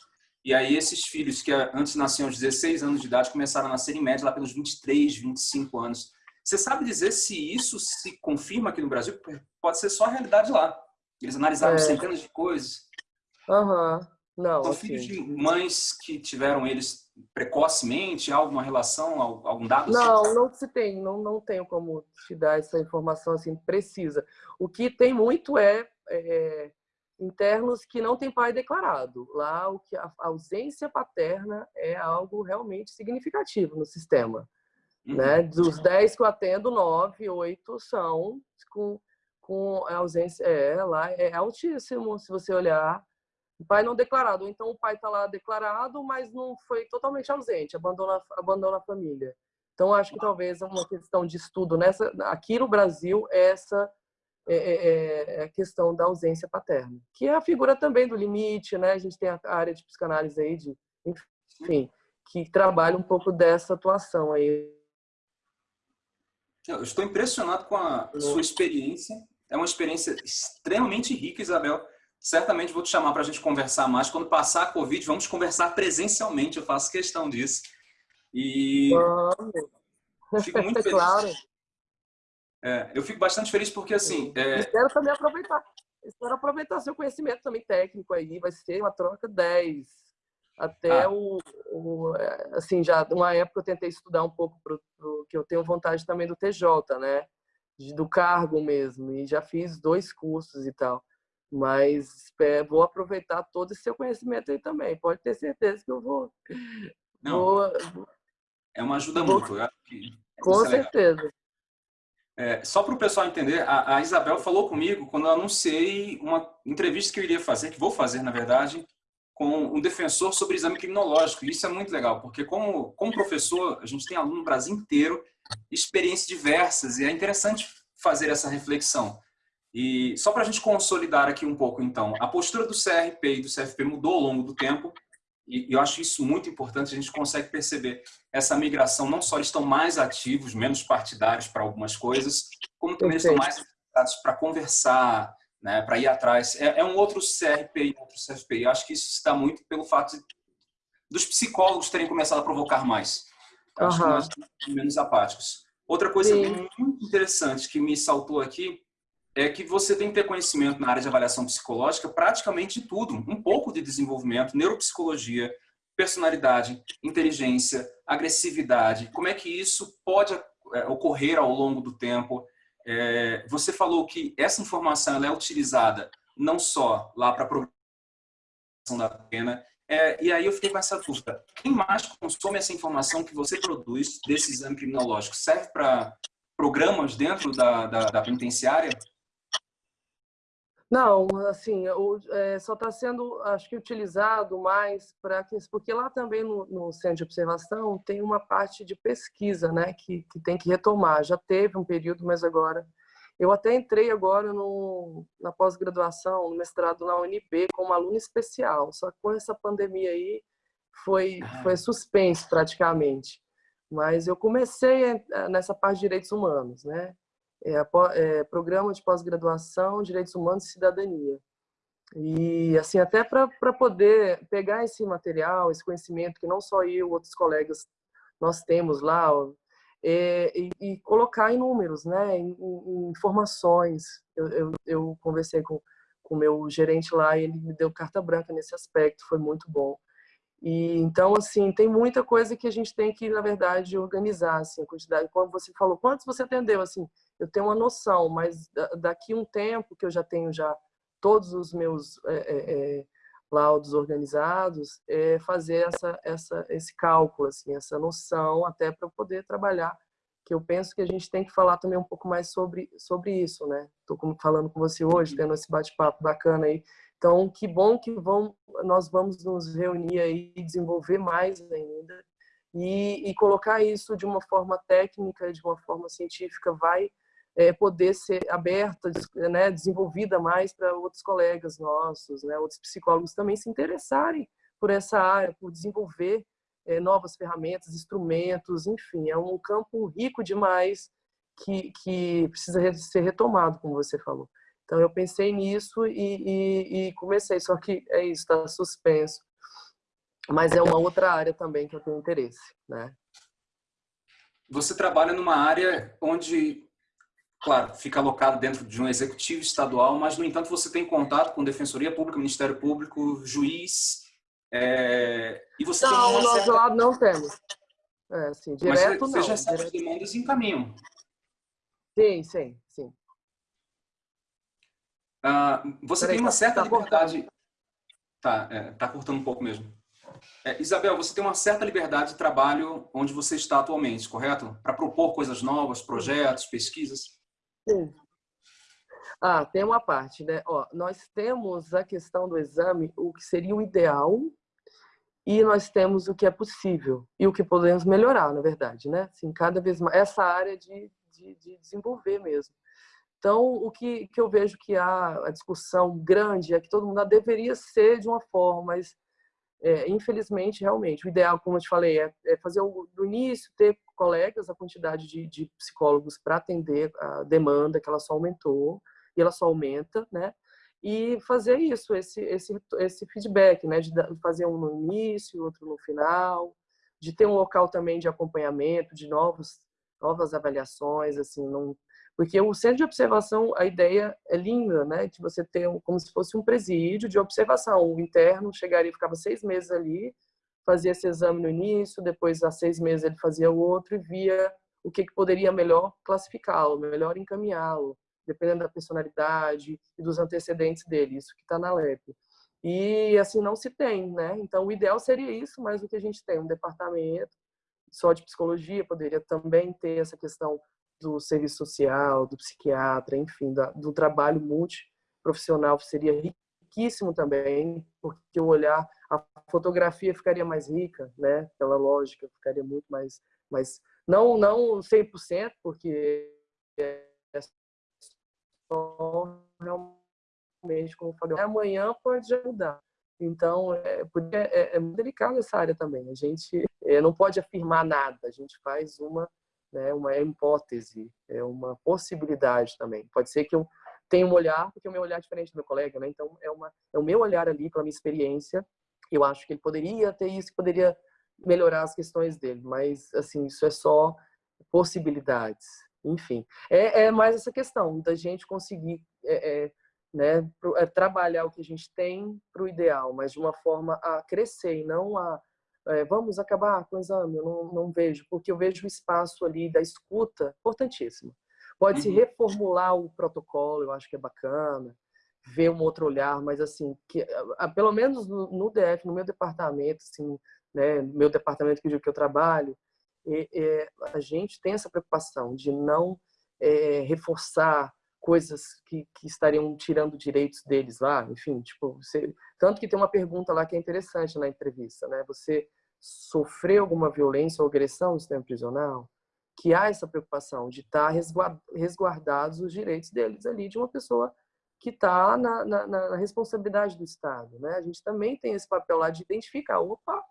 E aí esses filhos que antes nasciam aos 16 anos de idade começaram a nascer em média lá pelos 23, 25 anos. Você sabe dizer se isso se confirma aqui no Brasil? Pode ser só a realidade lá. Eles analisaram é. centenas de coisas. Aham. Uhum. Não, São assim... filhos de mães que tiveram eles precocemente, alguma relação, algum dado? Não, assim? não se tem, não, não tenho como te dar essa informação assim precisa. O que tem muito é, é internos que não têm pai declarado. Lá o que a ausência paterna é algo realmente significativo no sistema. Uhum. Né? Dos 10 que eu atendo, 9, 8 são com, com ausência. É, lá é altíssimo, se você olhar. O pai não declarado. Então, o pai está lá declarado, mas não foi totalmente ausente, abandona, abandona a família. Então, acho que talvez é uma questão de estudo nessa. Aqui no Brasil, essa é, é, é, é a questão da ausência paterna, que é a figura também do limite, né? A gente tem a área de psicanálise aí, de, enfim, que trabalha um pouco dessa atuação aí eu estou impressionado com a sua experiência. É uma experiência extremamente rica, Isabel. Certamente vou te chamar para a gente conversar mais. Quando passar a Covid, vamos conversar presencialmente. Eu faço questão disso. E fico muito feliz. claro. É, eu fico bastante feliz porque, assim... É... Espero também aproveitar. Espero aproveitar seu conhecimento também técnico aí. Vai ser uma troca 10 até ah. o, o, é, assim já uma época eu tentei estudar um pouco pro, pro, que eu tenho vontade também do TJ né? De, do cargo mesmo. E já fiz dois cursos e tal. Mas é, vou aproveitar todo esse seu conhecimento aí também. Pode ter certeza que eu vou não. vou, é uma ajuda vou, mútua com certeza é, só para o pessoal entender, a, a, Isabel falou comigo quando eu anunciei uma entrevista que eu iria fazer, que vou fazer, na verdade, com um defensor sobre exame criminológico. Isso é muito legal, porque como, como professor, a gente tem aluno no Brasil inteiro, experiências diversas, e é interessante fazer essa reflexão. E só para a gente consolidar aqui um pouco, então, a postura do CRP e do CFP mudou ao longo do tempo, e eu acho isso muito importante, a gente consegue perceber essa migração, não só eles estão mais ativos, menos partidários para algumas coisas, como também eles estão mais preparados para conversar, né, para ir atrás. É, é, um outro CRP, outro CFP. Eu acho que isso está muito pelo fato de, dos psicólogos terem começado a provocar mais. Eu acho que nós estamos menos apáticos. Outra coisa Sim. muito interessante que me saltou aqui é que você tem que ter conhecimento na área de avaliação psicológica praticamente tudo. Um pouco de desenvolvimento, neuropsicologia, personalidade, inteligência, agressividade. Como é que isso pode é, ocorrer ao longo do tempo? É, você falou que essa informação é utilizada não só lá para a programação da pena, é, e aí eu fiquei com essa dúvida. Quem mais consome essa informação que você produz desse exame criminológico? Serve para programas dentro da, da, da penitenciária? Não, assim, é, só está sendo, acho que, utilizado mais para que, porque lá também no, no, centro de observação tem uma parte de pesquisa, né, que, que tem que retomar. Já teve um período, mas agora eu até entrei agora no, na pós-graduação, no mestrado na UNB como aluno especial. Só que com essa pandemia aí foi ah. foi suspenso praticamente. Mas eu comecei nessa parte de direitos humanos, né? É, é, programa de pós-graduação, direitos humanos e cidadania. E assim, até para poder pegar esse material, esse conhecimento que não só eu, outros colegas nós temos lá, é, e, e, colocar em números, né, em, em informações. Eu, eu, eu, conversei com o meu gerente lá e ele me deu carta branca nesse aspecto, foi muito bom. E então assim, tem muita coisa que a gente tem que, na verdade, organizar, assim, a quantidade, como você falou, quantos você atendeu assim? Eu tenho uma noção, mas daqui um tempo que eu já tenho já todos os meus é, é, é, laudos organizados, é fazer essa, essa, esse cálculo, assim, essa noção, até para poder trabalhar, que eu penso que a gente tem que falar também um pouco mais sobre, sobre isso, né? Estou falando com você hoje, tendo esse bate-papo bacana aí. Então, que bom que vão, nós vamos nos reunir aí e desenvolver mais ainda e, e colocar isso de uma forma técnica, de uma forma científica, vai é, poder ser aberta, né, desenvolvida mais para outros colegas nossos, né, outros psicólogos também se interessarem por essa área, por desenvolver é, novas ferramentas, instrumentos, enfim, é um campo rico demais que, que precisa ser retomado, como você falou. Então eu pensei nisso e, e, e comecei, só que é isso, está suspenso. Mas é uma outra área também que eu tenho interesse, né? Você trabalha numa área onde claro, fica alocado dentro de um executivo estadual, mas, no entanto, você tem contato com Defensoria Pública, Ministério Público, juiz, é... e você não, tem nosso certa... lado não temos. É, assim, direto mas você não. já recebe direto... demandas em caminho. Sim, sim, sim. Ah, você Peraí, tem uma tá, certa tá liberdade... Cortando. Tá, é, tá cortando um pouco mesmo. É, Isabel, você tem uma certa liberdade de trabalho onde você está atualmente, correto? Para propor coisas novas, projetos, pesquisas? Ah, tem uma parte, né? Ó, nós temos a questão do exame, o que seria o ideal, e nós temos o que é possível e o que podemos melhorar, na verdade, né? Assim, cada vez mais essa área de, de, de desenvolver mesmo. Então, o que, que eu vejo que há a discussão grande é que todo mundo deveria ser de uma forma, mas é, infelizmente, realmente, o ideal, como eu te falei, é, é fazer o, do início, ter colegas, a quantidade de, de psicólogos para atender a demanda, que ela só aumentou, e ela só aumenta, né? E fazer isso, esse, esse, esse feedback, né? De fazer um no início, outro no final, de ter um local também de acompanhamento, de novos, novas avaliações, assim, não porque o centro de observação, a ideia é linda, né? De você ter um, como se fosse um presídio de observação. O interno chegaria, ficava seis meses ali, fazia esse exame no início, depois, há seis meses, ele fazia o outro e via o que, que poderia melhor classificá-lo, melhor encaminhá-lo, dependendo da personalidade e dos antecedentes dele. Isso que está na LEP. E assim não se tem, né? Então, o ideal seria isso, mas o que a gente tem, um departamento só de psicologia, poderia também ter essa questão do serviço social, do psiquiatra, enfim, do trabalho multiprofissional seria riquíssimo também, porque o olhar, a fotografia ficaria mais rica, né? Pela lógica, ficaria muito mais, mais não não 100%, porque é só realmente, como falei, amanhã pode já mudar. Então, é, é, é muito delicado essa área também. A gente é, não pode afirmar nada, a gente faz uma né, uma hipótese, é uma possibilidade também. Pode ser que eu tenha um olhar, porque o meu olhar é diferente do meu colega, né? Então é uma é o meu olhar ali pela minha experiência. Eu acho que ele poderia ter isso, poderia melhorar as questões dele, mas assim isso é só possibilidades. Enfim, é, é mais essa questão da gente conseguir é, é, né, é, trabalhar o que a gente tem para o ideal, mas de uma forma a crescer e não a é, vamos acabar com o exame, eu não, não vejo, porque eu vejo o espaço ali da escuta importantíssimo. Pode-se uhum. reformular o protocolo, eu acho que é bacana, ver um outro olhar, mas assim, que, pelo menos no, no DF, no meu departamento, assim, né, meu departamento que eu, que eu trabalho, é, é, a gente tem essa preocupação de não é, reforçar coisas que, que estariam tirando direitos deles lá, enfim, tipo, você, tanto que tem uma pergunta lá que é interessante na entrevista, né? Você sofreu alguma violência ou agressão no sistema prisional? Que há essa preocupação de estar resguardados os direitos deles ali de uma pessoa que está na, na, na, responsabilidade do Estado, né? A gente também tem esse papel lá de identificar, opa,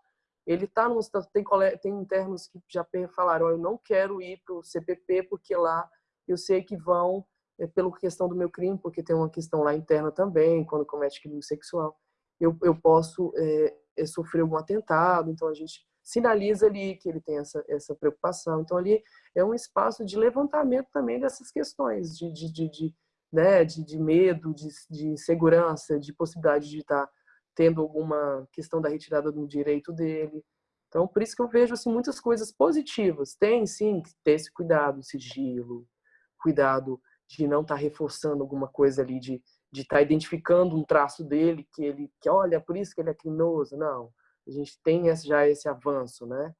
ele está no tem tem internos que já falaram, eu não quero ir para o CPP porque lá eu sei que vão é pela questão do meu crime, porque tem uma questão lá interna também, quando comete crime sexual, eu, eu posso é, é, sofrer algum atentado, então a gente sinaliza ali que ele tem essa, essa preocupação. Então ali é um espaço de levantamento também dessas questões de, de, de, de né, de, de, medo, de, de insegurança, de possibilidade de estar tendo alguma questão da retirada do direito dele. Então, por isso que eu vejo assim, muitas coisas positivas. Tem, sim, que ter esse cuidado, sigilo, cuidado de não estar tá reforçando alguma coisa ali, de de estar tá identificando um traço dele que ele que olha por isso que ele é criminoso não a gente tem já esse avanço né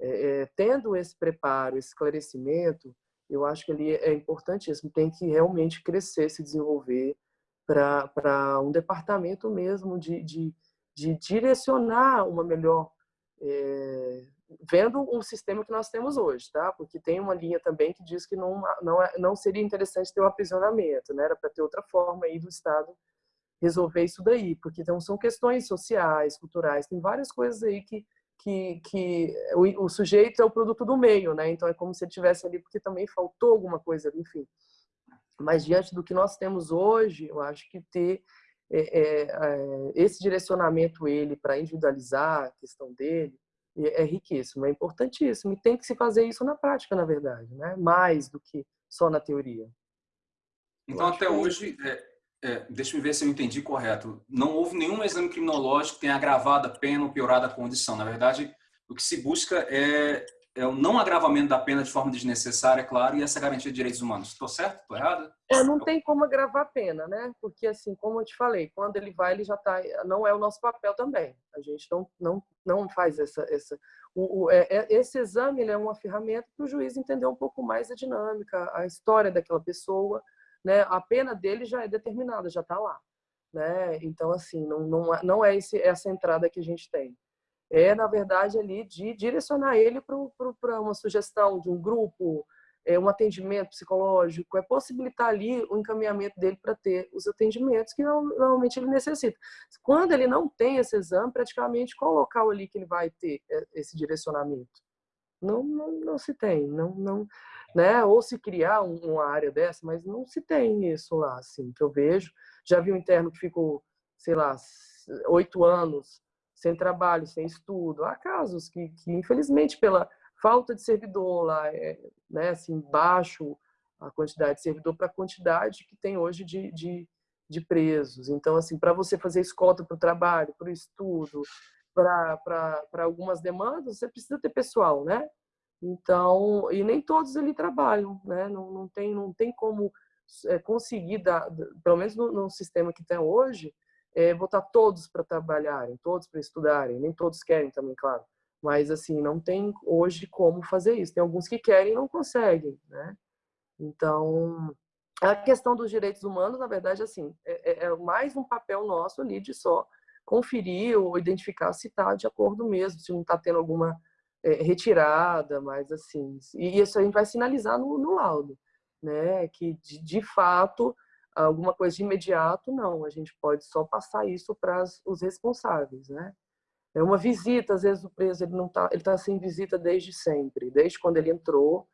é, é, tendo esse preparo esse esclarecimento eu acho que ele é importantíssimo tem que realmente crescer se desenvolver para para um departamento mesmo de, de, de direcionar uma melhor é, vendo o sistema que nós temos hoje, tá? Porque tem uma linha também que diz que não, não, é, não seria interessante ter o um aprisionamento, né? Era para ter outra forma aí do Estado resolver isso daí, porque então são questões sociais, culturais, tem várias coisas aí que que, que o, o, sujeito é o produto do meio, né? Então é como se ele tivesse ali porque também faltou alguma coisa, enfim. Mas diante do que nós temos hoje, eu acho que ter é, é, é esse direcionamento ele para individualizar a questão dele é, é riquíssimo, é importantíssimo e tem que se fazer isso na prática, na verdade, né? Mais do que só na teoria. Então até hoje é é, deixa eu ver se eu entendi correto. Não houve nenhum exame criminológico que tenha agravado a pena ou piorado a condição. Na verdade, o que se busca é, é o não agravamento da pena de forma desnecessária, claro, e essa garantia de direitos humanos. Estou certo? Estou errado? É, não tem como agravar a pena, né? Porque, assim, como eu te falei, quando ele vai, ele já está... Não é o nosso papel também. A gente não, não, não faz essa... essa o, o, é, é esse exame é uma ferramenta para o juiz entender um pouco mais a dinâmica, a história daquela pessoa, né? A pena dele já é determinada, já está lá, né? Então assim, não não é, não é esse, essa entrada que a gente tem. É na verdade ali de direcionar ele para uma sugestão de um grupo, é, um atendimento psicológico, é possibilitar ali o encaminhamento dele para ter os atendimentos que normalmente ele necessita. Quando ele não tem esse exame, praticamente qual local ali que ele vai ter é, esse direcionamento? Não, não, não se tem, não, não, né? Ou se criar uma área dessa, mas não se tem isso lá, assim, que eu vejo. Já vi um interno que ficou, sei lá, oito anos sem trabalho, sem estudo. Há casos que, que infelizmente, pela falta de servidor lá, é, né, assim, baixo a quantidade de servidor para a quantidade que tem hoje de, de, de presos. Então, assim, para você fazer escolta para o trabalho, para o estudo, para algumas demandas, você precisa ter pessoal, né? Então, e nem todos ali trabalham, né? Não, não, tem, não tem como é, conseguir, dar, pelo menos no, no, sistema que tem hoje, é, botar todos para trabalharem, todos para estudarem. Nem todos querem também, claro. Mas, assim, não tem hoje como fazer isso. Tem alguns que querem e não conseguem, né? Então, a questão dos direitos humanos, na verdade, assim, é, é, é mais um papel nosso ali de só conferir ou identificar se está de acordo mesmo, se não está tendo alguma é, retirada, mas assim, e isso a gente vai sinalizar no, no laudo, né? Que de, de, fato alguma coisa de imediato não, a gente pode só passar isso para os responsáveis, né? É uma visita, às vezes o preso ele não tá, ele está sem visita desde sempre, desde quando ele entrou,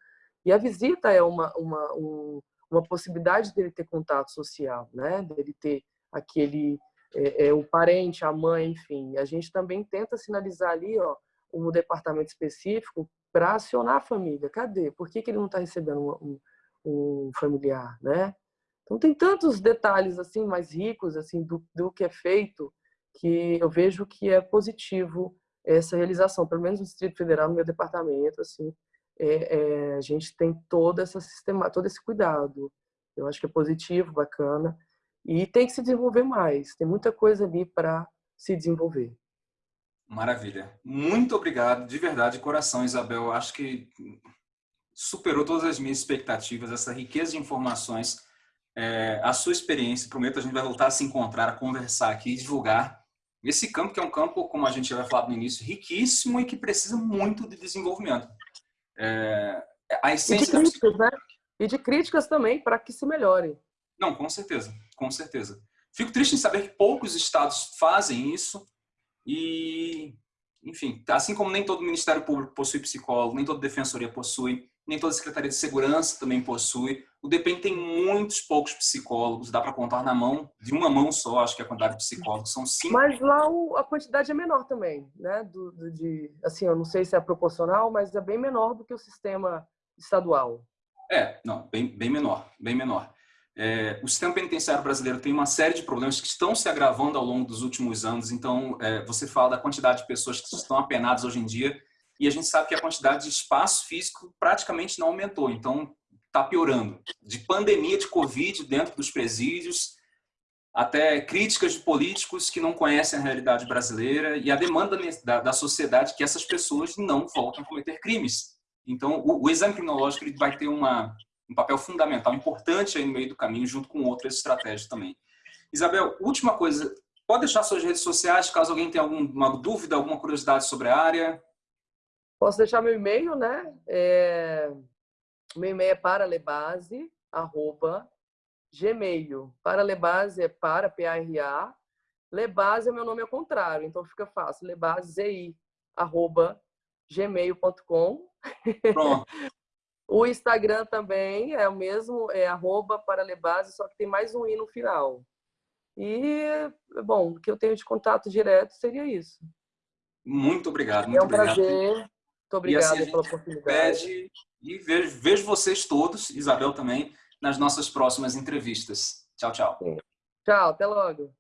e a visita é uma uma um, uma possibilidade dele ter contato social, né? Dele ter aquele é, é, o parente, a mãe, enfim. A gente também tenta sinalizar ali, ó, um departamento específico para acionar a família. Cadê? Por que, que ele não está recebendo um, um, familiar, né? Então tem tantos detalhes assim mais ricos assim do, do que é feito que eu vejo que é positivo essa realização, pelo menos no Distrito Federal, no meu departamento, assim, é, é, a gente tem toda essa sistema, todo esse cuidado. Eu acho que é positivo, bacana e tem que se desenvolver mais. Tem muita coisa ali para se desenvolver. Maravilha. Muito obrigado, de verdade, coração, Isabel. Acho que superou todas as minhas expectativas, essa riqueza de informações, é, a sua experiência. Prometo a gente vai voltar a se encontrar, a conversar aqui e divulgar esse campo, que é um campo, como a gente já vai falar no início, riquíssimo e que precisa muito de desenvolvimento. É, a essência e de críticas, da... né? E de críticas também, para que se melhore. Não, com certeza, com certeza. Fico triste em saber que poucos estados fazem isso, e, enfim, assim como nem todo Ministério Público possui psicólogo, nem toda Defensoria possui, nem toda Secretaria de Segurança também possui. O DEPEN tem muitos poucos psicólogos, dá para contar na mão, de uma mão só, acho que a quantidade de psicólogos, são cinco. Mas lá o, a quantidade é menor também, né? Do, do, de, assim, eu não sei se é proporcional, mas é bem menor do que o sistema estadual. É, não, bem, bem menor, bem menor. É, o sistema penitenciário brasileiro tem uma série de problemas que estão se agravando ao longo dos últimos anos. Então, é, você fala da quantidade de pessoas que estão apenadas hoje em dia e a gente sabe que a quantidade de espaço físico praticamente não aumentou. Então, está piorando. De pandemia de Covid dentro dos presídios, até críticas de políticos que não conhecem a realidade brasileira e a demanda da, da sociedade que essas pessoas não voltem a cometer crimes. Então, o, o exame criminológico ele vai ter uma um papel fundamental, importante aí no meio do caminho, junto com outras estratégias também. Isabel, última coisa, pode deixar suas redes sociais, caso alguém tenha alguma dúvida, alguma curiosidade sobre a área? Posso deixar meu e-mail, né? É... Meu e-mail é paralebase, arroba, gmail. Paralebase é para, P-A-R-A. Lebase é meu nome ao contrário, então fica fácil. Lebase, arroba, gmail.com. Pronto. o Instagram também é o mesmo, é arroba paralebase, só que tem mais um i no final. E, bom, o que eu tenho de contato direto seria isso. Muito obrigado. Muito é um obrigado. prazer. Muito obrigada assim pela oportunidade. Pede, e vejo, vejo vocês todos, Isabel também, nas nossas próximas entrevistas. Tchau, tchau. Tchau, até logo.